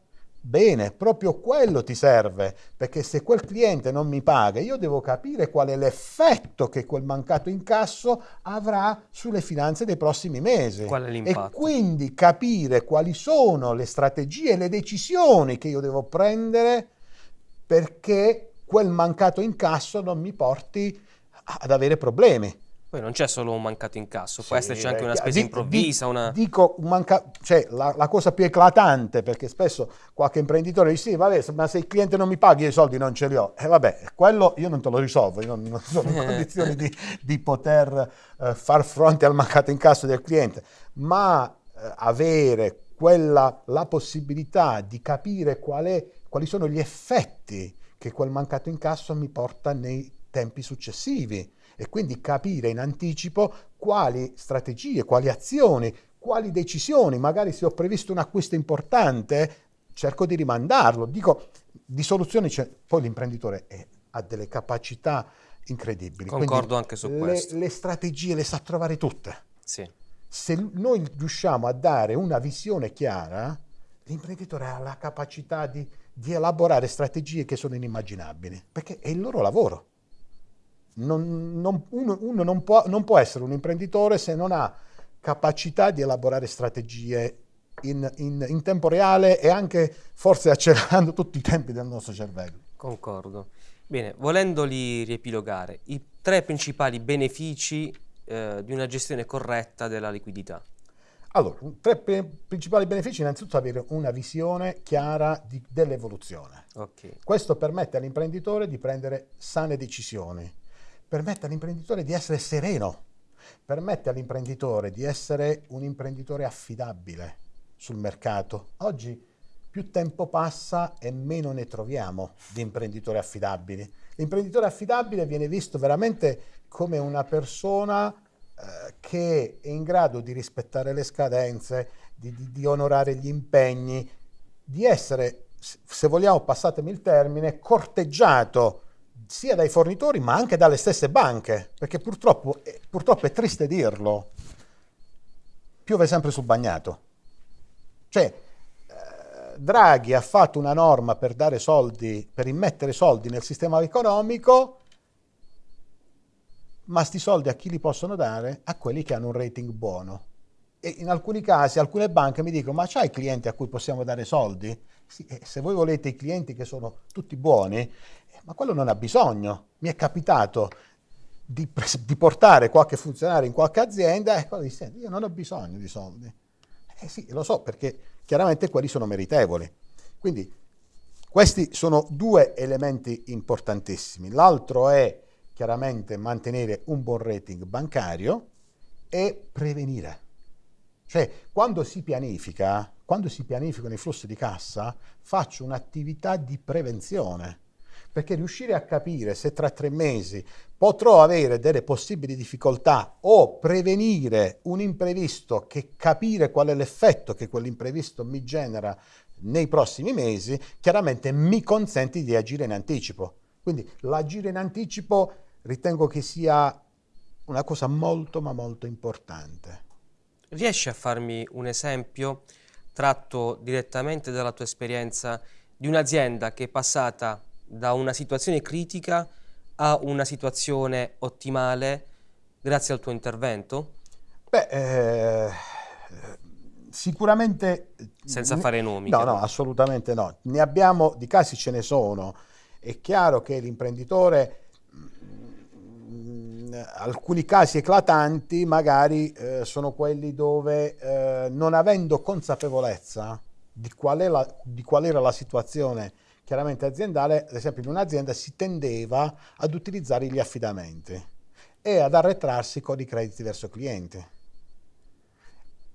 Bene, proprio quello ti serve, perché se quel cliente non mi paga, io devo capire qual è l'effetto che quel mancato incasso avrà sulle finanze dei prossimi mesi. Qual è l'impatto? E quindi capire quali sono le strategie e le decisioni che io devo prendere perché quel mancato incasso non mi porti ad avere problemi. Poi non c'è solo un mancato incasso, sì, può esserci anche una spesa improvvisa. Di, una... Dico, manca, cioè, la, la, cosa più eclatante, perché spesso qualche imprenditore dice: Sì, vabbè, ma se il cliente non mi paghi, i soldi non ce li ho. E eh, vabbè, quello io non te lo risolvo, io non, non sono in (laughs) condizioni di, di poter uh, far fronte al mancato incasso del cliente, ma uh, avere quella, la possibilità di capire qual è, quali sono gli effetti che quel mancato incasso mi porta nei tempi successivi e quindi capire in anticipo quali strategie, quali azioni, quali decisioni, magari se ho previsto un acquisto importante, cerco di rimandarlo. Dico, di soluzioni c'è, poi l'imprenditore è, ha delle capacità incredibili. Concordo Quindi anche su le, questo. Le strategie le sa trovare tutte. Sì. Se noi riusciamo a dare una visione chiara, l'imprenditore ha la capacità di, di elaborare strategie che sono inimmaginabili, perché è il loro lavoro non, non, uno, uno non, può, non può essere un imprenditore se non ha capacità di elaborare strategie in, in, in, tempo reale e anche forse accelerando tutti i tempi del nostro cervello. Concordo. Bene, volendoli riepilogare, i tre principali benefici eh, di una gestione corretta della liquidità. Allora, tre principali benefici, innanzitutto avere una visione chiara dell'evoluzione. Okay. Questo permette all'imprenditore di prendere sane decisioni permette all'imprenditore di essere sereno, permette all'imprenditore di essere un imprenditore affidabile sul mercato. Oggi più tempo passa e meno ne troviamo di imprenditori affidabili. L'imprenditore affidabile viene visto veramente come una persona eh, che è in grado di rispettare le scadenze, di, di, di onorare gli impegni, di essere, se vogliamo, passatemi il termine, corteggiato sia dai fornitori ma anche dalle stesse banche, perché purtroppo, eh, purtroppo è triste dirlo, piove sempre sul bagnato. Cioè, eh, Draghi ha fatto una norma per dare soldi, per immettere soldi nel sistema economico, ma sti soldi a chi li possono dare? A quelli che hanno un rating buono. E in alcuni casi alcune banche mi dicono, ma c'hai clienti a cui possiamo dare soldi? Sì, se voi volete i clienti che sono tutti buoni, ma quello non ha bisogno. Mi è capitato di, di portare qualche funzionario in qualche azienda e quello dice, io non ho bisogno di soldi. Eh sì, lo so, perché chiaramente quelli sono meritevoli. Quindi questi sono due elementi importantissimi. L'altro è chiaramente mantenere un buon rating bancario e prevenire. Cioè, quando si pianifica, quando si pianificano i flussi di cassa, faccio un'attività di prevenzione perché riuscire a capire se tra tre mesi potrò avere delle possibili difficoltà o prevenire un imprevisto che capire qual è l'effetto che quell'imprevisto mi genera nei prossimi mesi, chiaramente mi consente di agire in anticipo. Quindi l'agire in anticipo ritengo che sia una cosa molto ma molto importante. Riesci a farmi un esempio tratto direttamente dalla tua esperienza di un'azienda che è passata da una situazione critica a una situazione ottimale grazie al tuo intervento? Beh, eh, sicuramente... Senza fare nomi. No, no, assolutamente no. Ne abbiamo, di casi ce ne sono. È chiaro che l'imprenditore, in mm, alcuni casi eclatanti, magari eh, sono quelli dove eh, non avendo consapevolezza di qual, la, di qual era la situazione chiaramente aziendale, ad esempio in un'azienda si tendeva ad utilizzare gli affidamenti e ad arretrarsi con i crediti verso clienti.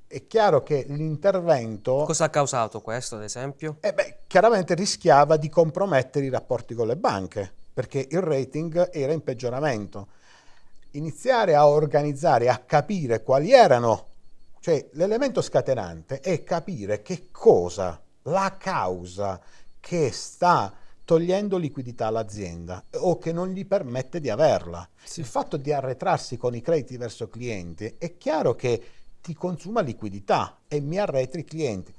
È chiaro che l'intervento... Cosa ha causato questo, ad esempio? Eh beh, chiaramente rischiava di compromettere i rapporti con le banche, perché il rating era in peggioramento. Iniziare a organizzare, a capire quali erano, cioè l'elemento scatenante è capire che cosa, la causa che sta togliendo liquidità all'azienda o che non gli permette di averla. Sì. Il fatto di arretrarsi con i crediti verso clienti è chiaro che ti consuma liquidità e mi arretri i clienti.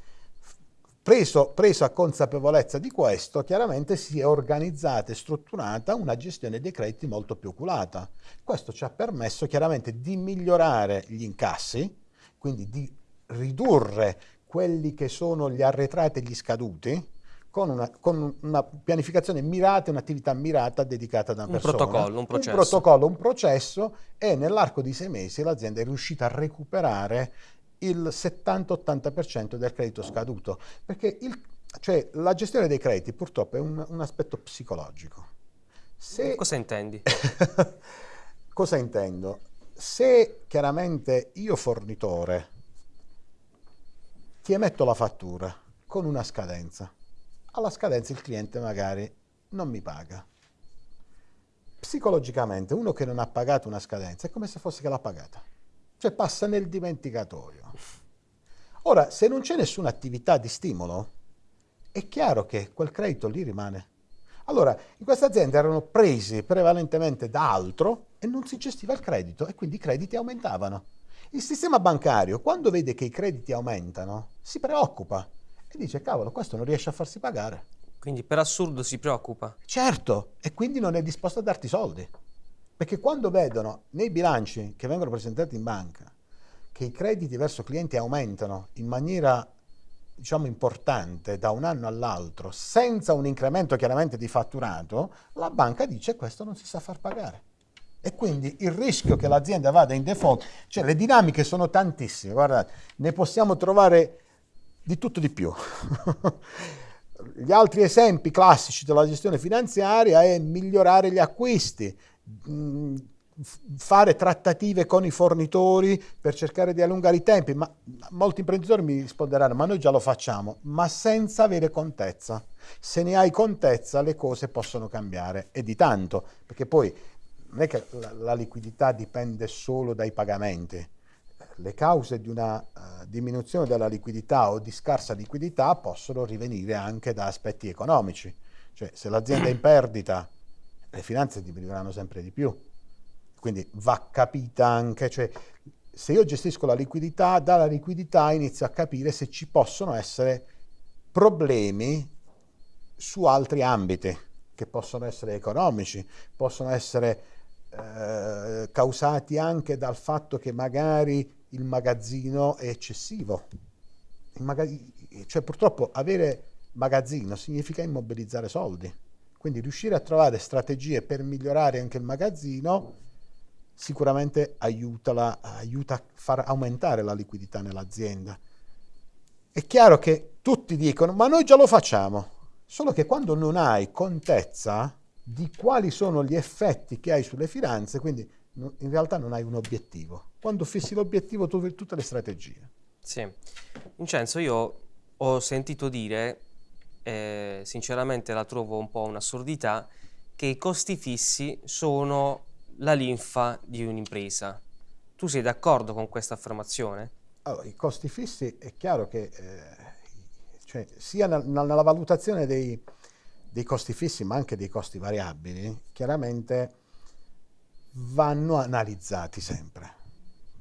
Preso, preso, a consapevolezza di questo, chiaramente si è organizzata e strutturata una gestione dei crediti molto più oculata. Questo ci ha permesso chiaramente di migliorare gli incassi, quindi di ridurre quelli che sono gli arretrati e gli scaduti, con una, con una, pianificazione mirata, un'attività mirata dedicata da una un persona. Protocollo, un processo. Un protocollo, un processo e nell'arco di sei mesi l'azienda è riuscita a recuperare il 70-80% del credito scaduto. Perché il, cioè, la gestione dei crediti purtroppo è un, un aspetto psicologico. Se... Cosa intendi? (laughs) Cosa intendo? Se chiaramente io fornitore ti emetto la fattura con una scadenza, alla scadenza il cliente magari non mi paga. Psicologicamente uno che non ha pagato una scadenza è come se fosse che l'ha pagata, cioè passa nel dimenticatoio. Ora, se non c'è nessuna attività di stimolo, è chiaro che quel credito lì rimane. Allora, in questa azienda erano presi prevalentemente da altro e non si gestiva il credito e quindi i crediti aumentavano. Il sistema bancario, quando vede che i crediti aumentano, si preoccupa e dice cavolo questo non riesce a farsi pagare. Quindi per assurdo si preoccupa. Certo, e quindi non è disposto a darti soldi. Perché quando vedono nei bilanci che vengono presentati in banca che i crediti verso clienti aumentano in maniera diciamo importante da un anno all'altro senza un incremento chiaramente di fatturato, la banca dice questo non si sa far pagare. E quindi il rischio che l'azienda vada in default, cioè le dinamiche sono tantissime, guardate, ne possiamo trovare di tutto di più. Gli altri esempi classici della gestione finanziaria è migliorare gli acquisti, fare trattative con i fornitori per cercare di allungare i tempi, ma molti imprenditori mi risponderanno ma noi già lo facciamo, ma senza avere contezza. Se ne hai contezza le cose possono cambiare e di tanto, perché poi non è che la liquidità dipende solo dai pagamenti, le cause di una uh, diminuzione della liquidità o di scarsa liquidità possono rivenire anche da aspetti economici. Cioè se l'azienda è in perdita, le finanze diminuiranno sempre di più. Quindi va capita anche, cioè se io gestisco la liquidità, dalla liquidità inizio a capire se ci possono essere problemi su altri ambiti, che possono essere economici, possono essere eh, causati anche dal fatto che magari il magazzino è eccessivo. cioè purtroppo avere magazzino significa immobilizzare soldi. Quindi riuscire a trovare strategie per migliorare anche il magazzino sicuramente aiuta, la, aiuta a far aumentare la liquidità nell'azienda. è chiaro che tutti dicono, ma noi già lo facciamo, solo che quando non hai contezza di quali sono gli effetti che hai sulle finanze, quindi in realtà non hai un obiettivo. Quando fissi l'obiettivo tu trovi tutte le strategie. Sì. Vincenzo, io ho sentito dire, eh, sinceramente la trovo un po' un'assurdità, che i costi fissi sono la linfa di un'impresa. Tu sei d'accordo con questa affermazione? Allora, i costi fissi è chiaro che eh, cioè, sia nel, nella valutazione dei, dei, costi fissi ma anche dei costi variabili, chiaramente vanno analizzati sempre,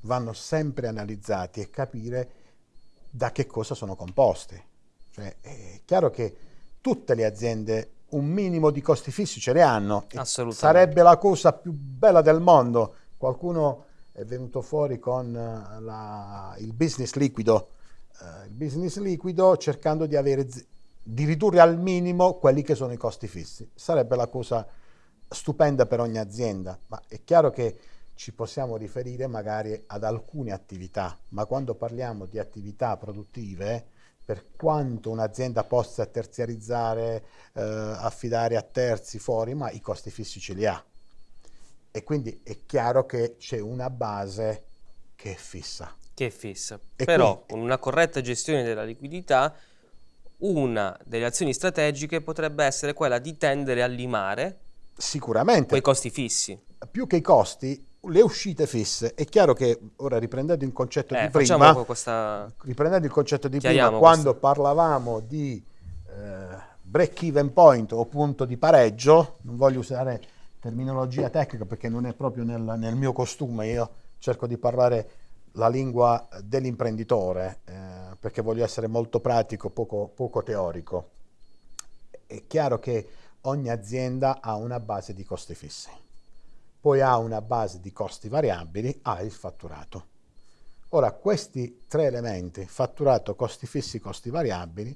vanno sempre analizzati e capire da che cosa sono composti. Cioè, è chiaro che tutte le aziende un minimo di costi fissi ce ne hanno. Sarebbe la cosa più bella del mondo. Qualcuno è venuto fuori con eh, la, il business liquido, uh, il business liquido cercando di, avere, di ridurre al minimo quelli che sono i costi fissi. Sarebbe la cosa stupenda per ogni azienda, ma è chiaro che ci possiamo riferire magari ad alcune attività, ma quando parliamo di attività produttive, per quanto un'azienda possa terziarizzare, eh, affidare a terzi fuori, ma i costi fissi ce li ha. E quindi è chiaro che c'è una base che è fissa. Che è fissa. E Però quindi, con una corretta gestione della liquidità, una delle azioni strategiche potrebbe essere quella di tendere a limare sicuramente quei costi fissi. Più che i costi, le uscite fisse, è chiaro che ora riprendendo il concetto eh, di prima, questa... riprendendo il concetto di prima, quando parlavamo di eh, break even point o punto di pareggio, non voglio usare terminologia tecnica perché non è proprio nel, nel mio costume, io cerco di parlare la lingua dell'imprenditore eh, perché voglio essere molto pratico, poco, poco teorico. È chiaro che ogni azienda ha una base di costi fissi poi ha una base di costi variabili, ha il fatturato. Ora, questi tre elementi, fatturato, costi fissi, costi variabili,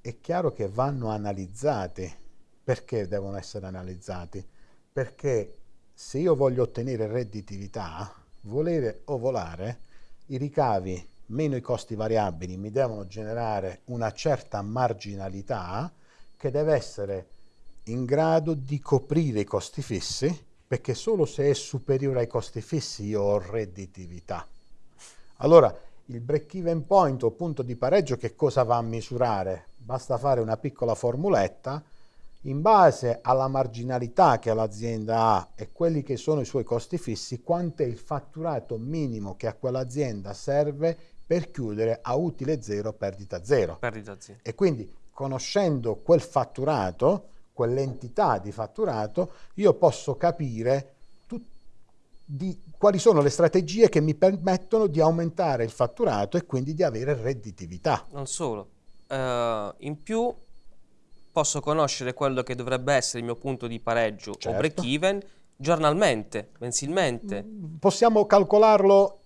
è chiaro che vanno analizzati. Perché devono essere analizzati? Perché se io voglio ottenere redditività, volere o volare, i ricavi meno i costi variabili mi devono generare una certa marginalità che deve essere in grado di coprire i costi fissi perché solo se è superiore ai costi fissi io ho redditività. Allora, il break even point o punto di pareggio che cosa va a misurare? Basta fare una piccola formuletta in base alla marginalità che l'azienda ha e quelli che sono i suoi costi fissi, quanto è il fatturato minimo che a quell'azienda serve per chiudere a utile zero, perdita zero. Perdita zero. E quindi conoscendo quel fatturato quell'entità di fatturato, io posso capire di, quali sono le strategie che mi permettono di aumentare il fatturato e quindi di avere redditività. Non solo, uh, in più posso conoscere quello che dovrebbe essere il mio punto di pareggio certo. o break even giornalmente, mensilmente. Possiamo calcolarlo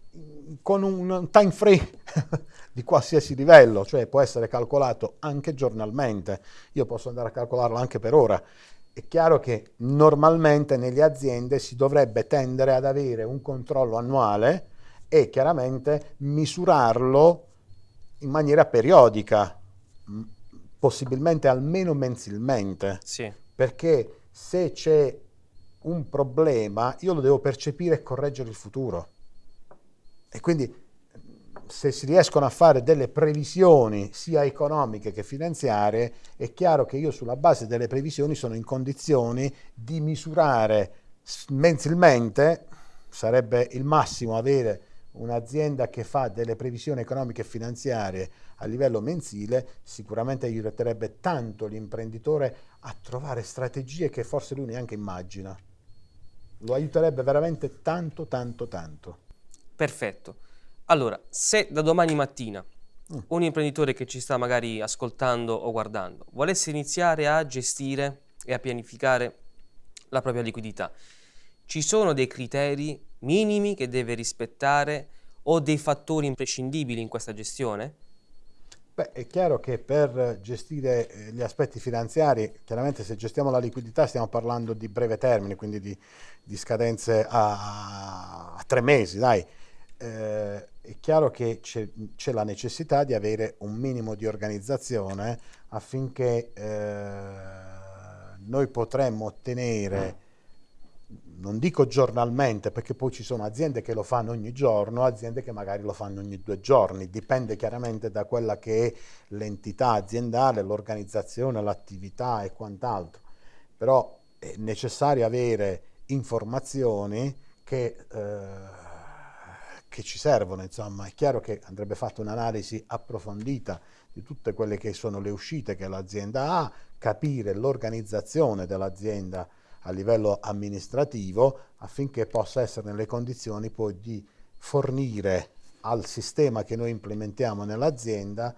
con un time frame (laughs) di qualsiasi livello, cioè può essere calcolato anche giornalmente, io posso andare a calcolarlo anche per ora. È chiaro che normalmente nelle aziende si dovrebbe tendere ad avere un controllo annuale e chiaramente misurarlo in maniera periodica, possibilmente almeno mensilmente, sì. perché se c'è un problema io lo devo percepire e correggere il futuro. E quindi se si riescono a fare delle previsioni sia economiche che finanziarie, è chiaro che io sulla base delle previsioni sono in condizioni di misurare mensilmente, sarebbe il massimo avere un'azienda che fa delle previsioni economiche e finanziarie a livello mensile, sicuramente aiuterebbe tanto l'imprenditore a trovare strategie che forse lui neanche immagina. Lo aiuterebbe veramente tanto, tanto, tanto. Perfetto. Allora, se da domani mattina mm. un imprenditore che ci sta magari ascoltando o guardando volesse iniziare a gestire e a pianificare la propria liquidità, ci sono dei criteri minimi che deve rispettare o dei fattori imprescindibili in questa gestione? Beh, è chiaro che per gestire eh, gli aspetti finanziari, chiaramente se gestiamo la liquidità stiamo parlando di breve termine, quindi di, di scadenze a, a, tre mesi, dai. Eh, è chiaro che c'è la necessità di avere un minimo di organizzazione affinché eh, noi potremmo ottenere, non dico giornalmente, perché poi ci sono aziende che lo fanno ogni giorno, aziende che magari lo fanno ogni due giorni, dipende chiaramente da quella che è l'entità aziendale, l'organizzazione, l'attività e quant'altro, però è necessario avere informazioni che... Eh, che ci servono, insomma, è chiaro che andrebbe fatta un'analisi approfondita di tutte quelle che sono le uscite che l'azienda ha, capire l'organizzazione dell'azienda a livello amministrativo affinché possa essere nelle condizioni poi di fornire al sistema che noi implementiamo nell'azienda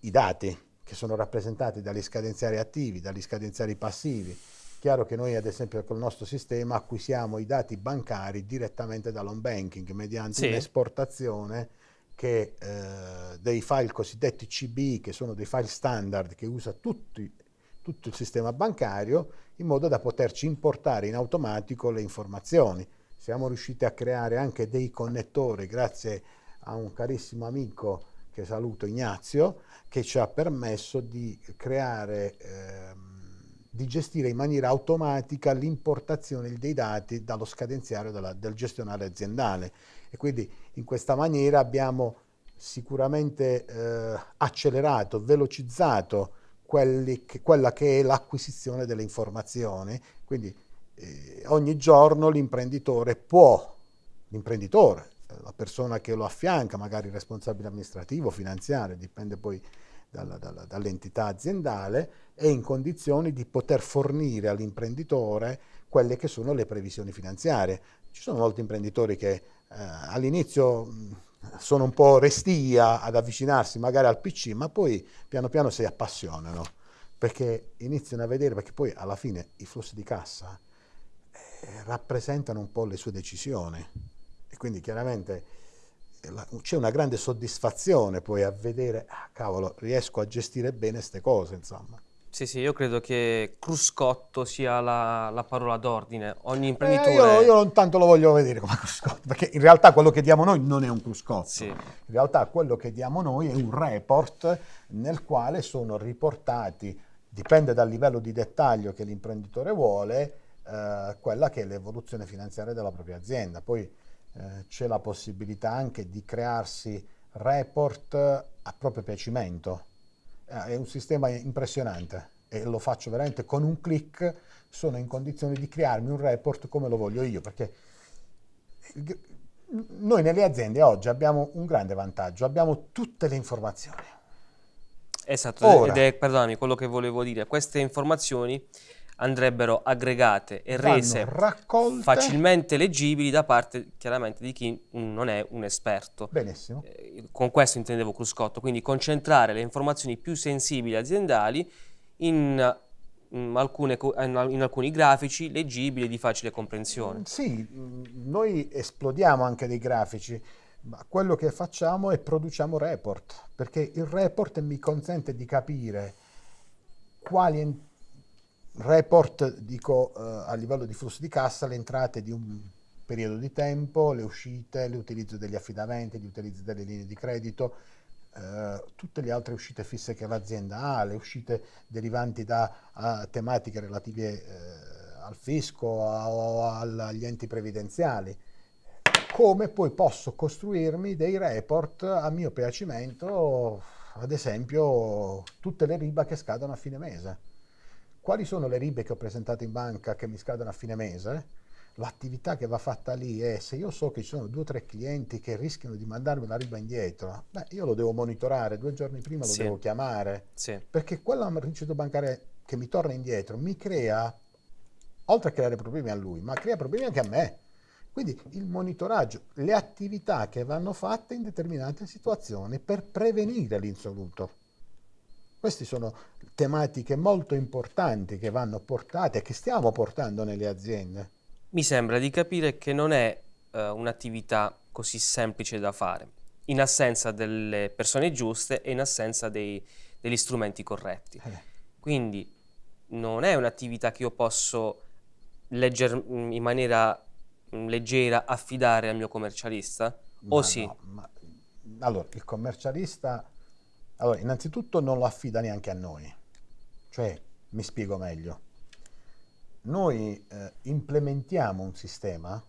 i dati che sono rappresentati dagli scadenziari attivi, dagli scadenziari passivi, chiaro che noi ad esempio col nostro sistema acquisiamo i dati bancari direttamente dall'home banking mediante sì. un'esportazione che eh, dei file cosiddetti CBI, che sono dei file standard che usa tutti, tutto il sistema bancario, in modo da poterci importare in automatico le informazioni. Siamo riusciti a creare anche dei connettori grazie a un carissimo amico che saluto Ignazio, che ci ha permesso di creare eh, di gestire in maniera automatica l'importazione dei dati dallo scadenziario della, del gestionale aziendale. E quindi in questa maniera abbiamo sicuramente eh, accelerato, velocizzato che, quella che è l'acquisizione delle informazioni, quindi eh, ogni giorno l'imprenditore può, l'imprenditore, la persona che lo affianca, magari il responsabile amministrativo, finanziario, dipende poi dall'entità aziendale, è in condizioni di poter fornire all'imprenditore quelle che sono le previsioni finanziarie. Ci sono molti imprenditori che eh, all'inizio sono un po' restia ad avvicinarsi magari al PC, ma poi piano piano si appassionano perché iniziano a vedere, perché poi alla fine i flussi di cassa eh, rappresentano un po' le sue decisioni e quindi chiaramente c'è una grande soddisfazione poi a vedere, ah, cavolo, riesco a gestire bene queste cose, insomma. Sì, sì, io credo che cruscotto sia la, la parola d'ordine. Ogni imprenditore... Eh, io, io, non tanto lo voglio vedere come (laughs) cruscotto, perché in realtà quello che diamo noi non è un cruscotto. Sì. In realtà quello che diamo noi è un report nel quale sono riportati, dipende dal livello di dettaglio che l'imprenditore vuole, eh, quella che è l'evoluzione finanziaria della propria azienda. Poi eh, c'è la possibilità anche di crearsi report a proprio piacimento. Eh, è un sistema impressionante e lo faccio veramente con un clic, sono in condizione di crearmi un report come lo voglio io, perché noi nelle aziende oggi abbiamo un grande vantaggio, abbiamo tutte le informazioni. Esatto, Ora, ed è, perdonami, quello che volevo dire, queste informazioni andrebbero aggregate e rese facilmente leggibili da parte chiaramente di chi non è un esperto. Benissimo. Eh, con questo intendevo Cruscotto, quindi concentrare le informazioni più sensibili aziendali in, in, alcune, in alcuni grafici leggibili di facile comprensione. Sì, noi esplodiamo anche dei grafici, ma quello che facciamo è produciamo report, perché il report mi consente di capire quali report, dico eh, a livello di flusso di cassa, le entrate di un periodo di tempo, le uscite, l'utilizzo degli affidamenti, l'utilizzo delle linee di credito, eh, tutte le altre uscite fisse che l'azienda ha, le uscite derivanti da tematiche relative eh, al fisco o agli enti previdenziali. Come poi posso costruirmi dei report a mio piacimento, ad esempio tutte le riba che scadono a fine mese quali sono le ribe che ho presentato in banca che mi scadono a fine mese? L'attività che va fatta lì è se io so che ci sono due o tre clienti che rischiano di mandarmi la riba indietro, beh, io lo devo monitorare, due giorni prima lo sì. devo chiamare, sì. perché quella ricevuta bancaria che mi torna indietro mi crea, oltre a creare problemi a lui, ma crea problemi anche a me. Quindi il monitoraggio, le attività che vanno fatte in determinate situazioni per prevenire l'insoluto. Queste sono tematiche molto importanti che vanno portate e che stiamo portando nelle aziende. Mi sembra di capire che non è uh, un'attività così semplice da fare, in assenza delle persone giuste e in assenza dei, degli strumenti corretti. Eh. Quindi non è un'attività che io posso legger, in maniera leggera affidare al mio commercialista? Ma o sì? No, allora, il commercialista, allora, innanzitutto non lo affida neanche a noi, cioè, mi spiego meglio, noi eh, implementiamo un sistema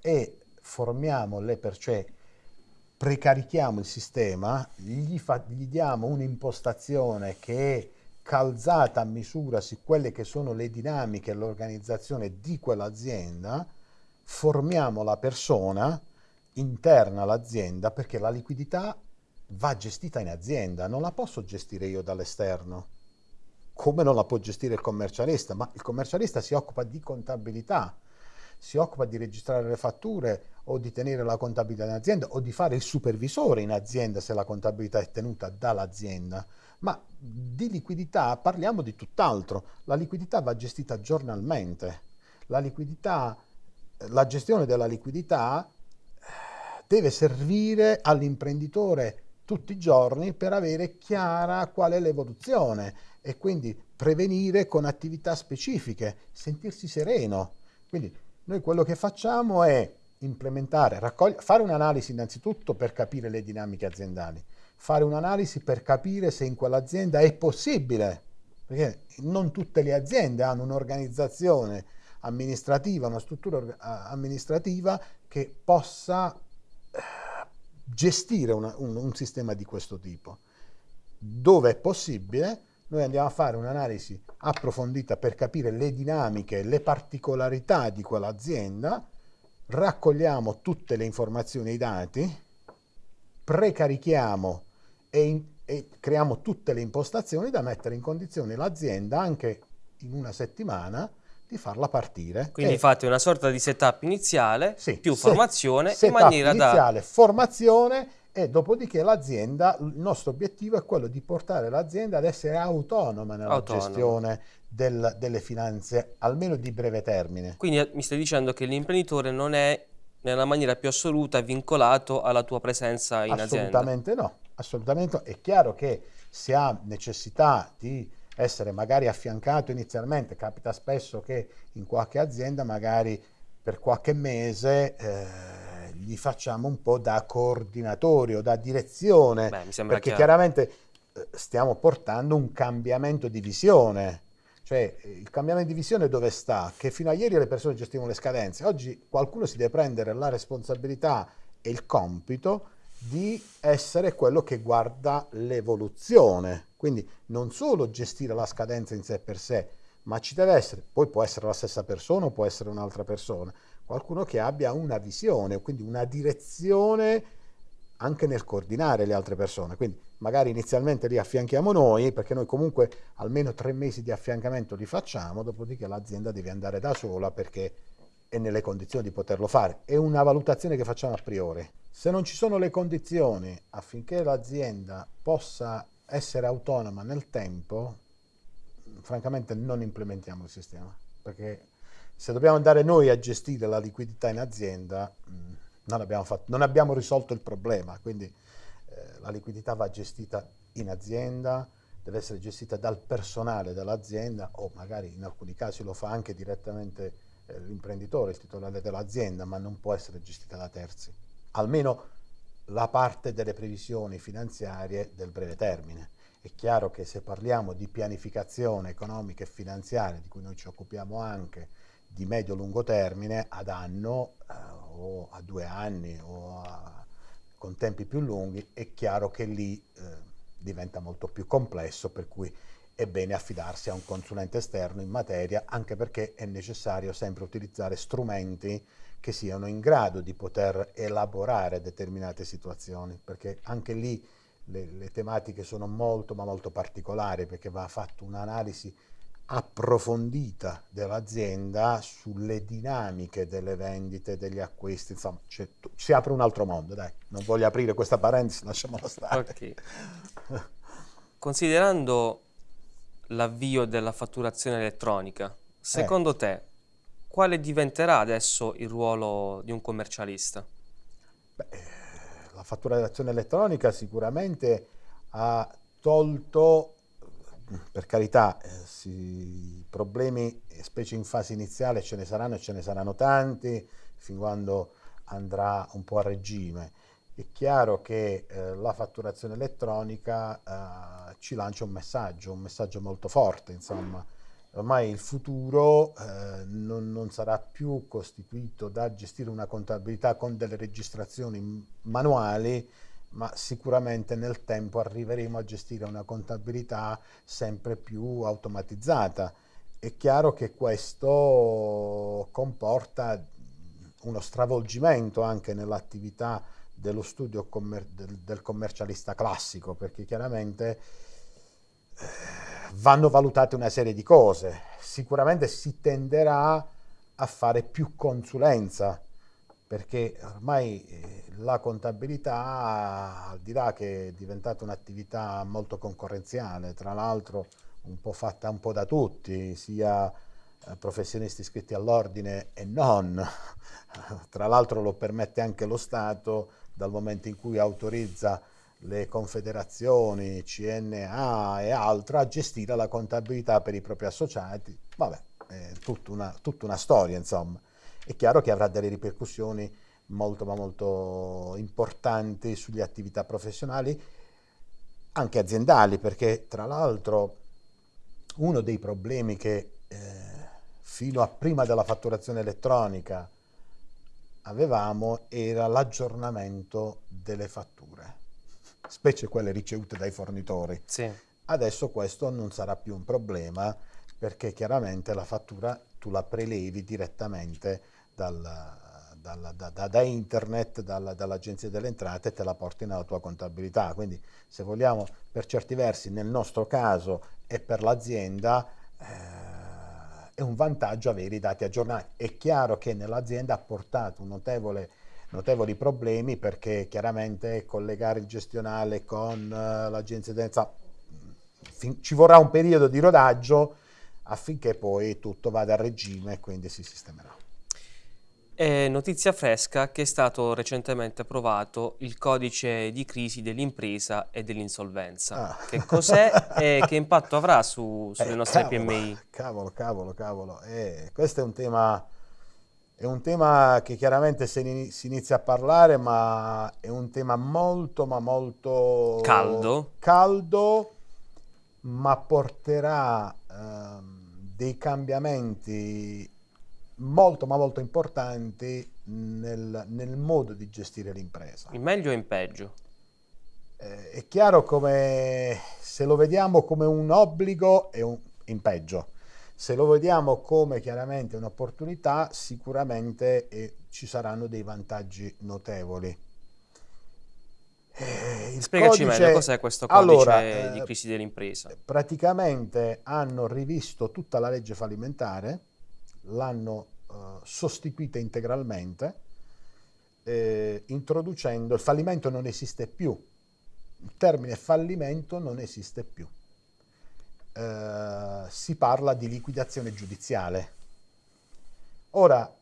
e formiamo le persone, cioè precarichiamo il sistema, gli, fa, gli diamo un'impostazione che è calzata a misura su quelle che sono le dinamiche e l'organizzazione di quell'azienda, formiamo la persona interna all'azienda perché la liquidità va gestita in azienda, non la posso gestire io dall'esterno, come non la può gestire il commercialista, ma il commercialista si occupa di contabilità, si occupa di registrare le fatture o di tenere la contabilità in azienda o di fare il supervisore in azienda se la contabilità è tenuta dall'azienda. Ma di liquidità parliamo di tutt'altro. La liquidità va gestita giornalmente. La, liquidità, la gestione della liquidità eh, deve servire all'imprenditore tutti i giorni per avere chiara qual è l'evoluzione e quindi prevenire con attività specifiche, sentirsi sereno. Quindi noi quello che facciamo è implementare, fare un'analisi innanzitutto per capire le dinamiche aziendali, fare un'analisi per capire se in quell'azienda è possibile, perché non tutte le aziende hanno un'organizzazione amministrativa, una struttura amministrativa che possa gestire una, un, un sistema di questo tipo. Dove è possibile, noi andiamo a fare un'analisi approfondita per capire le dinamiche, le particolarità di quell'azienda, raccogliamo tutte le informazioni e i dati, precarichiamo e, in, e, creiamo tutte le impostazioni da mettere in condizione l'azienda anche in una settimana di farla partire. Quindi e, fate una sorta di setup iniziale sì, più set, formazione in maniera iniziale, da... formazione e dopodiché l'azienda, il nostro obiettivo è quello di portare l'azienda ad essere autonoma nella Autonomo. gestione del, delle finanze, almeno di breve termine. Quindi eh, mi stai dicendo che l'imprenditore non è nella maniera più assoluta vincolato alla tua presenza in assolutamente azienda? No, assolutamente no. È chiaro che se ha necessità di essere magari affiancato inizialmente, capita spesso che in qualche azienda magari per qualche mese... Eh, gli facciamo un po' da coordinatori o da direzione, Beh, perché chiaro. chiaramente eh, stiamo portando un cambiamento di visione. Cioè, il cambiamento di visione dove sta? Che fino a ieri le persone gestivano le scadenze, oggi qualcuno si deve prendere la responsabilità e il compito di essere quello che guarda l'evoluzione. Quindi non solo gestire la scadenza in sé per sé, ma ci deve essere, poi può essere la stessa persona o può essere un'altra persona, qualcuno che abbia una visione, quindi una direzione anche nel coordinare le altre persone. Quindi magari inizialmente li affianchiamo noi, perché noi comunque almeno tre mesi di affiancamento li facciamo, dopodiché l'azienda deve andare da sola perché è nelle condizioni di poterlo fare. È una valutazione che facciamo a priori. Se non ci sono le condizioni affinché l'azienda possa essere autonoma nel tempo, francamente non implementiamo il sistema, perché se dobbiamo andare noi a gestire la liquidità in azienda, mm, non abbiamo, fatto, non abbiamo risolto il problema, quindi eh, la liquidità va gestita in azienda, deve essere gestita dal personale dell'azienda o magari in alcuni casi lo fa anche direttamente l'imprenditore, il titolare dell'azienda, ma non può essere gestita da terzi. Almeno la parte delle previsioni finanziarie del breve termine. È chiaro che se parliamo di pianificazione economica e finanziaria, di cui noi ci occupiamo anche, di medio-lungo termine ad anno eh, o a due anni o a, con tempi più lunghi, è chiaro che lì eh, diventa molto più complesso, per cui è bene affidarsi a un consulente esterno in materia, anche perché è necessario sempre utilizzare strumenti che siano in grado di poter elaborare determinate situazioni, perché anche lì le, le tematiche sono molto ma molto particolari, perché va fatta un'analisi approfondita dell'azienda sulle dinamiche delle vendite, degli acquisti, insomma si apre un altro mondo, dai, non voglio aprire questa parentesi, lasciamola stare. Okay. Considerando l'avvio della fatturazione elettronica, secondo eh. te quale diventerà adesso il ruolo di un commercialista? Beh, la fatturazione elettronica sicuramente ha tolto per carità, eh, si, problemi, specie in fase iniziale, ce ne saranno e ce ne saranno tanti, fin quando andrà un po' a regime. È chiaro che eh, la fatturazione elettronica eh, ci lancia un messaggio, un messaggio molto forte, insomma. Ormai il futuro eh, non, non, sarà più costituito da gestire una contabilità con delle registrazioni manuali, ma sicuramente nel tempo arriveremo a gestire una contabilità sempre più automatizzata. È chiaro che questo comporta uno stravolgimento anche nell'attività dello studio commer del, del, commercialista classico, perché chiaramente eh, vanno valutate una serie di cose. Sicuramente si tenderà a fare più consulenza, perché ormai eh, la contabilità, al di là che è diventata un'attività molto concorrenziale, tra l'altro un po' fatta un po' da tutti, sia eh, professionisti iscritti all'ordine e non, (laughs) tra l'altro lo permette anche lo Stato dal momento in cui autorizza le confederazioni, CNA e altro a gestire la contabilità per i propri associati, vabbè, è tutta una, tutta una storia insomma. È chiaro che avrà delle ripercussioni molto ma molto importanti sulle attività professionali, anche aziendali, perché tra l'altro uno dei problemi che eh, fino a prima della fatturazione elettronica avevamo era l'aggiornamento delle fatture, specie quelle ricevute dai fornitori. Sì. Adesso questo non sarà più un problema perché chiaramente la fattura tu la prelevi direttamente dal, dal, da, da, da, internet, dal, dall'agenzia delle entrate e te la porti nella tua contabilità. Quindi se vogliamo per certi versi nel nostro caso e per l'azienda eh, è un vantaggio avere i dati aggiornati. È chiaro che nell'azienda ha portato notevole, notevoli problemi perché chiaramente collegare il gestionale con uh, l'agenzia densa ci vorrà un periodo di rodaggio affinché poi tutto vada a regime e quindi si sistemerà. È notizia fresca che è stato recentemente approvato il codice di crisi dell'impresa e dell'insolvenza. Ah. Che cos'è e (laughs) che impatto avrà su, sulle eh, nostre cavolo, PMI? Cavolo, cavolo, cavolo. Eh, questo è un tema... È un tema che chiaramente si inizia a parlare, ma è un tema molto, ma molto caldo, caldo ma porterà ehm, dei cambiamenti molto ma molto importanti nel, nel modo di gestire l'impresa. In meglio o in peggio? Eh, è chiaro come se lo vediamo come un obbligo è un, in peggio. Se lo vediamo come chiaramente un'opportunità, sicuramente eh, ci saranno dei vantaggi notevoli. Eh, Spiegaci codice... meglio cos'è questo codice allora, di eh, crisi dell'impresa. Praticamente hanno rivisto tutta la legge fallimentare, l'hanno uh, sostituita integralmente, eh, introducendo il fallimento non esiste più, il termine fallimento non esiste più. Eh, si parla di liquidazione giudiziale. Ora,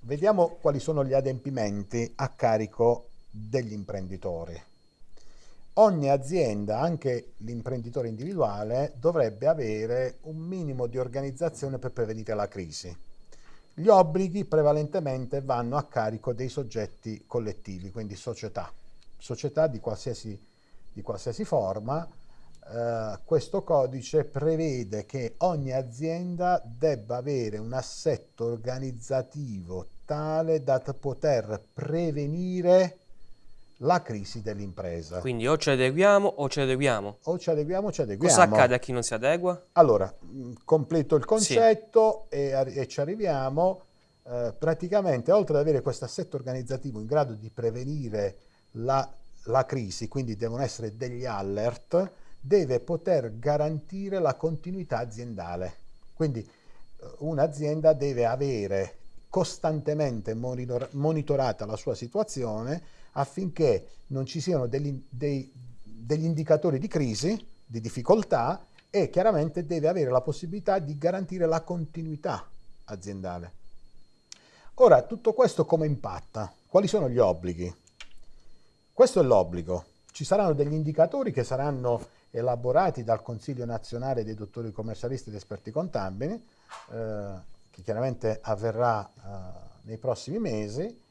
vediamo quali sono gli adempimenti a carico degli imprenditori. Ogni azienda, anche l'imprenditore individuale, dovrebbe avere un minimo di organizzazione per prevenire la crisi. Gli obblighi prevalentemente vanno a carico dei soggetti collettivi, quindi società, società di qualsiasi, di qualsiasi forma. Eh, questo codice prevede che ogni azienda debba avere un assetto organizzativo tale da poter prevenire la crisi dell'impresa. Quindi o ci adeguiamo o ci adeguiamo. O ci adeguiamo o ci adeguiamo. Cosa accade a chi non si adegua? Allora, mm, completo il concetto sì. e, e, ci arriviamo. Eh, praticamente, oltre ad avere questo assetto organizzativo in grado di prevenire la, la crisi, quindi devono essere degli alert, deve poter garantire la continuità aziendale. Quindi eh, un'azienda deve avere costantemente monitor monitorata la sua situazione affinché non ci siano degli, dei, degli indicatori di crisi, di difficoltà e chiaramente deve avere la possibilità di garantire la continuità aziendale. Ora, tutto questo come impatta? Quali sono gli obblighi? Questo è l'obbligo. Ci saranno degli indicatori che saranno elaborati dal Consiglio nazionale dei dottori commercialisti ed esperti contabili, eh, che chiaramente avverrà eh, nei prossimi mesi,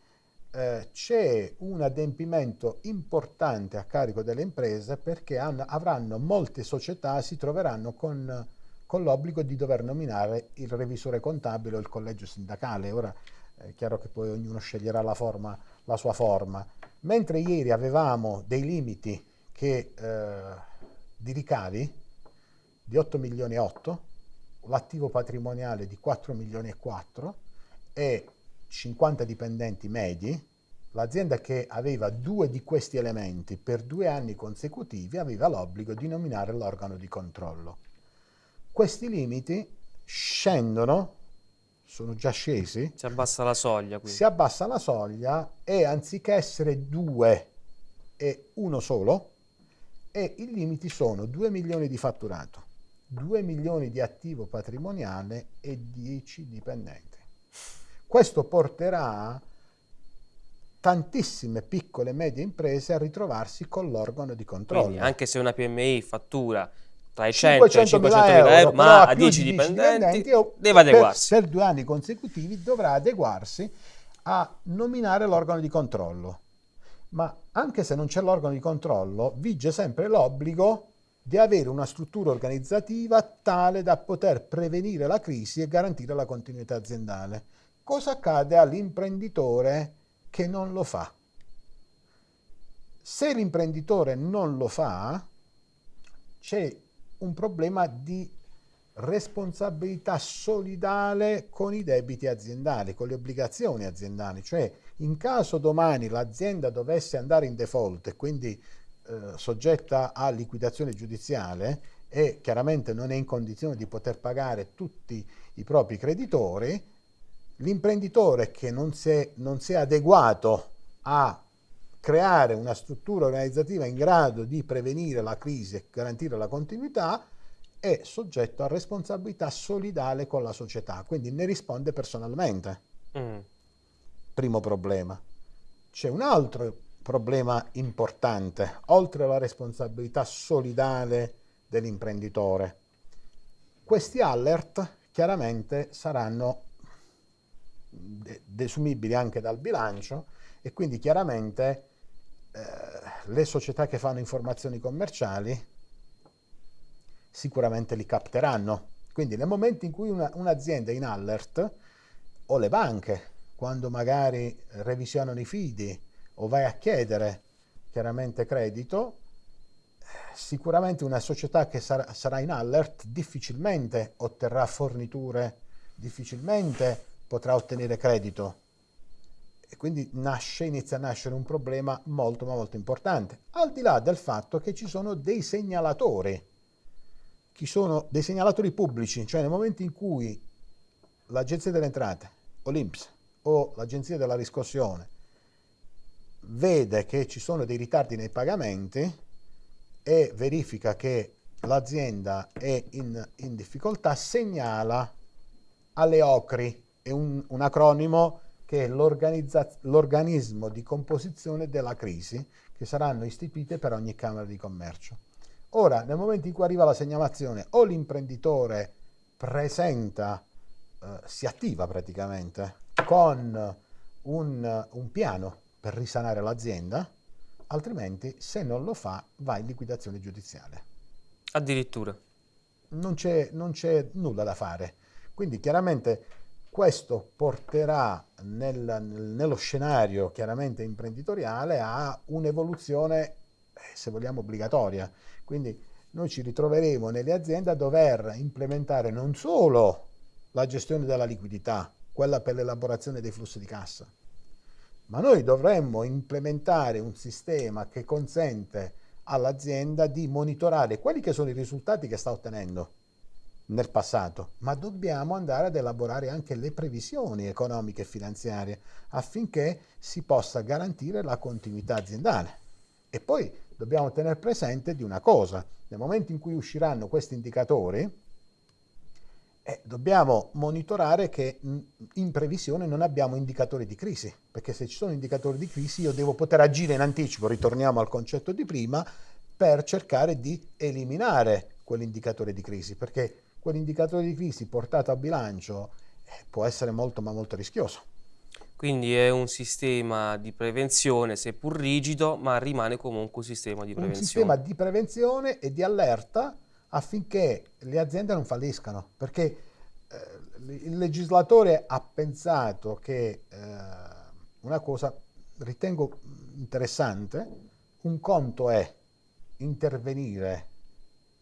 eh, c'è un adempimento importante a carico delle imprese perché hanno, avranno molte società, si troveranno con, con, l'obbligo di dover nominare il revisore contabile o il collegio sindacale. Ora è chiaro che poi ognuno sceglierà la, forma, la sua forma. Mentre ieri avevamo dei limiti che, eh, di ricavi di 8 milioni e 8, l'attivo patrimoniale di 4 milioni e 4 e 50 dipendenti medi, l'azienda che aveva due di questi elementi per due anni consecutivi aveva l'obbligo di nominare l'organo di controllo. Questi limiti scendono, sono già scesi. Si abbassa la soglia. Quindi. Si abbassa la soglia e anziché essere due e uno solo, e i limiti sono 2 milioni di fatturato, 2 milioni di attivo patrimoniale e 10 dipendenti. Questo porterà tantissime piccole e medie imprese a ritrovarsi con l'organo di controllo. Quindi anche se una PMI fattura tra i 100 e i 500 mila euro, euro ma a 10 dipendenti, dipendenti deve adeguarsi. Per, per due anni consecutivi dovrà adeguarsi a nominare l'organo di controllo. Ma anche se non c'è l'organo di controllo, vige sempre l'obbligo di avere una struttura organizzativa tale da poter prevenire la crisi e garantire la continuità aziendale. Cosa accade all'imprenditore che non lo fa? Se l'imprenditore non lo fa, c'è un problema di responsabilità solidale con i debiti aziendali, con le obbligazioni aziendali, cioè in caso domani l'azienda dovesse andare in default e quindi eh, soggetta a liquidazione giudiziale e chiaramente non è in condizione di poter pagare tutti i propri creditori, l'imprenditore che non si, è, non si è adeguato a creare una struttura organizzativa in grado di prevenire la crisi e garantire la continuità è soggetto a responsabilità solidale con la società, quindi ne risponde personalmente. Mm. Primo problema. C'è un altro problema importante, oltre alla responsabilità solidale dell'imprenditore. Questi alert chiaramente saranno desumibili anche dal bilancio e quindi chiaramente eh, le società che fanno informazioni commerciali sicuramente li capteranno. Quindi nel momento in cui una, un'azienda è in alert o le banche, quando magari revisionano i fidi o vai a chiedere chiaramente credito, sicuramente una società che sarà, sarà in alert difficilmente otterrà forniture, difficilmente potrà ottenere credito. E quindi nasce, inizia a nascere un problema molto ma molto importante, al di là del fatto che ci sono dei segnalatori, ci sono? Dei segnalatori pubblici, cioè nel momento in cui l'Agenzia delle Entrate o l'Inps o l'Agenzia della Riscossione vede che ci sono dei ritardi nei pagamenti e verifica che l'azienda è in, in difficoltà, segnala alle OCRI è un, un acronimo che è l'organismo di composizione della crisi che saranno istituite per ogni Camera di Commercio. Ora, nel momento in cui arriva la segnalazione o l'imprenditore presenta, eh, si attiva praticamente con un, un piano per risanare l'azienda, altrimenti se non lo fa va in liquidazione giudiziale. Addirittura. Non c'è, non c'è nulla da fare. Quindi chiaramente questo porterà nel, nello scenario chiaramente imprenditoriale a un'evoluzione, eh, se vogliamo, obbligatoria. Quindi noi ci ritroveremo nelle aziende a dover implementare non solo la gestione della liquidità, quella per l'elaborazione dei flussi di cassa, ma noi dovremmo implementare un sistema che consente all'azienda di monitorare quelli che sono i risultati che sta ottenendo nel passato, ma dobbiamo andare ad elaborare anche le previsioni economiche e finanziarie affinché si possa garantire la continuità aziendale. E poi dobbiamo tenere presente di una cosa, nel momento in cui usciranno questi indicatori, eh, dobbiamo monitorare che in previsione non abbiamo indicatori di crisi, perché se ci sono indicatori di crisi io devo poter agire in anticipo, ritorniamo al concetto di prima, per cercare di eliminare quell'indicatore di crisi, perché quell'indicatore di crisi portato a bilancio eh, può essere molto ma molto rischioso. Quindi è un sistema di prevenzione, seppur rigido, ma rimane comunque un sistema di prevenzione. Un sistema di prevenzione e di allerta affinché le aziende non falliscano, perché eh, il legislatore ha pensato che eh, una cosa ritengo interessante, un conto è intervenire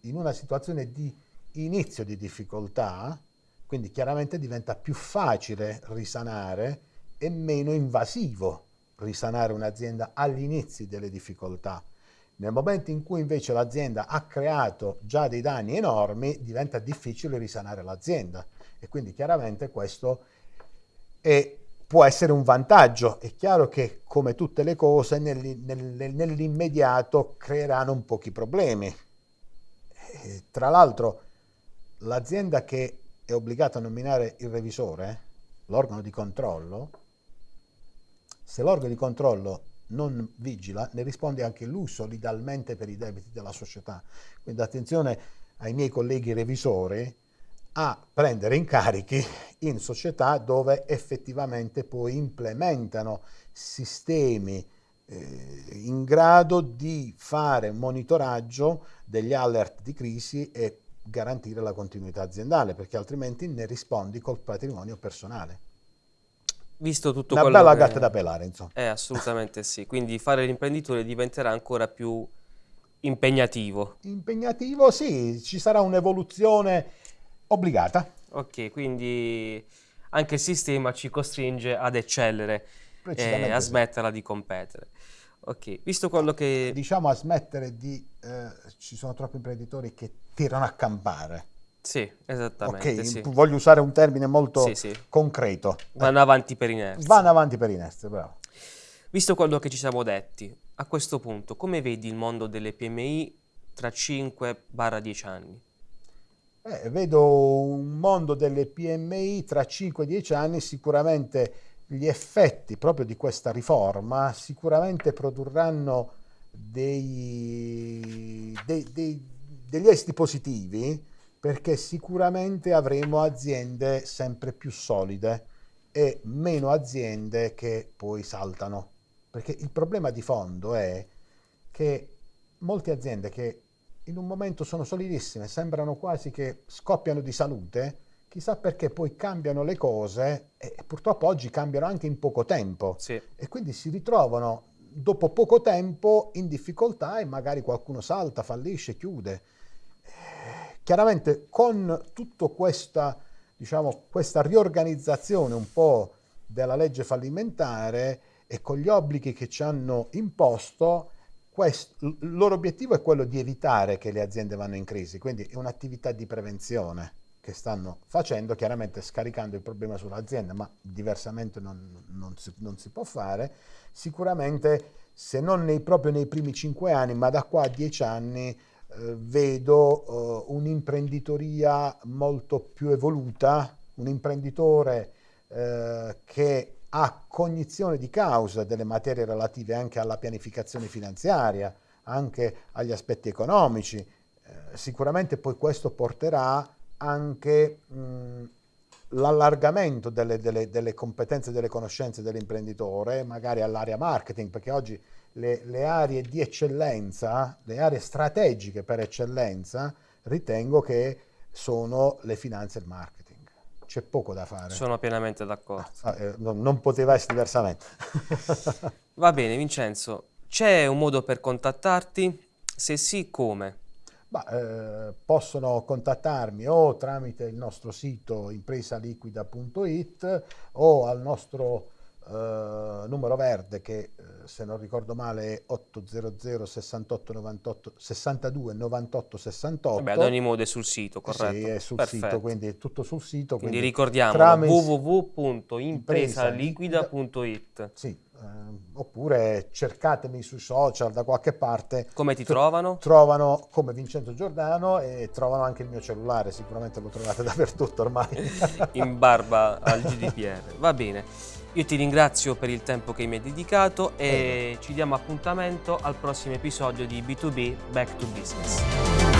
in una situazione di inizio di difficoltà, quindi chiaramente diventa più facile risanare e meno invasivo risanare un'azienda agli inizi delle difficoltà. Nel momento in cui invece l'azienda ha creato già dei danni enormi, diventa difficile risanare l'azienda e quindi chiaramente questo è, può essere un vantaggio. È chiaro che come tutte le cose nell'immediato creeranno un pochi problemi. E, tra l'altro l'azienda che è obbligata a nominare il revisore, l'organo di controllo, se l'organo di controllo non vigila, ne risponde anche lui solidalmente per i debiti della società. Quindi attenzione ai miei colleghi revisori a prendere incarichi in società dove effettivamente poi implementano sistemi eh, in grado di fare monitoraggio degli alert di crisi e garantire la continuità aziendale, perché altrimenti ne rispondi col patrimonio personale. Visto tutto Una quello bella che... gatta da pelare, insomma. Eh, assolutamente sì. Quindi fare l'imprenditore diventerà ancora più impegnativo. Impegnativo, sì, ci sarà un'evoluzione obbligata. Ok, quindi anche il sistema ci costringe ad eccellere e a smetterla di competere. Ok, visto quello che... Diciamo a smettere di... Eh, ci sono troppi imprenditori che tirano a campare. Sì, esattamente. Ok, sì. voglio usare un termine molto Sì, sì. concreto. Vanno avanti per inerzia. Vanno avanti per inerzia, bravo. Visto quello che ci siamo detti, a questo punto, come vedi il mondo delle PMI tra 5-10 anni? Eh, vedo un mondo delle PMI tra 5 e 10 anni, sicuramente gli effetti proprio di questa riforma sicuramente produrranno dei, dei, dei, degli esiti positivi perché sicuramente avremo aziende sempre più solide e meno aziende che poi saltano. Perché il problema di fondo è che molte aziende che in un momento sono solidissime, sembrano quasi che scoppiano di salute, chissà perché poi cambiano le cose e purtroppo oggi cambiano anche in poco tempo Sì. e quindi si ritrovano dopo poco tempo in difficoltà e magari qualcuno salta, fallisce, chiude. Eh, Chiaramente con tutta questa, diciamo, questa riorganizzazione un po' della legge fallimentare e con gli obblighi che ci hanno imposto, il loro obiettivo è quello di evitare che le aziende vanno in crisi, quindi è un'attività di prevenzione che stanno facendo, chiaramente scaricando il problema sull'azienda, ma diversamente non, non si, non si può fare. Sicuramente, se non nei, proprio nei primi cinque anni, ma da qua a dieci anni, eh, vedo eh, un'imprenditoria molto più evoluta, un imprenditore eh, che ha cognizione di causa delle materie relative anche alla pianificazione finanziaria, anche agli aspetti economici. Eh, sicuramente poi questo porterà anche l'allargamento delle, delle, delle competenze, delle conoscenze dell'imprenditore, magari all'area marketing, perché oggi le, le aree di eccellenza, le aree strategiche per eccellenza, ritengo che sono le finanze e il marketing. C'è poco da fare. Sono pienamente d'accordo. Ah, eh, non, non poteva essere diversamente. Va bene, Vincenzo, c'è un modo per contattarti? Se sì, come? Ma, eh, possono contattarmi o tramite il nostro sito impresaliquida.it o al nostro eh, numero verde che eh, se non ricordo male è 800 68 98 62 98 68. Vabbè, ad ogni modo è sul sito, corretto? Sì, è sul Perfetto. sito, quindi è tutto sul sito. Quindi quindi ricordiamo www.impresaliquida.it. Sì, oppure cercatemi sui social da qualche parte. Come ti trovano? Trovano come Vincenzo Giordano e trovano anche il mio cellulare, sicuramente lo trovate (laughs) dappertutto ormai. (laughs) in barba al GDPR. Va bene, io ti ringrazio per il tempo che mi hai dedicato e ci diamo appuntamento al prossimo episodio di B2B Back to Business.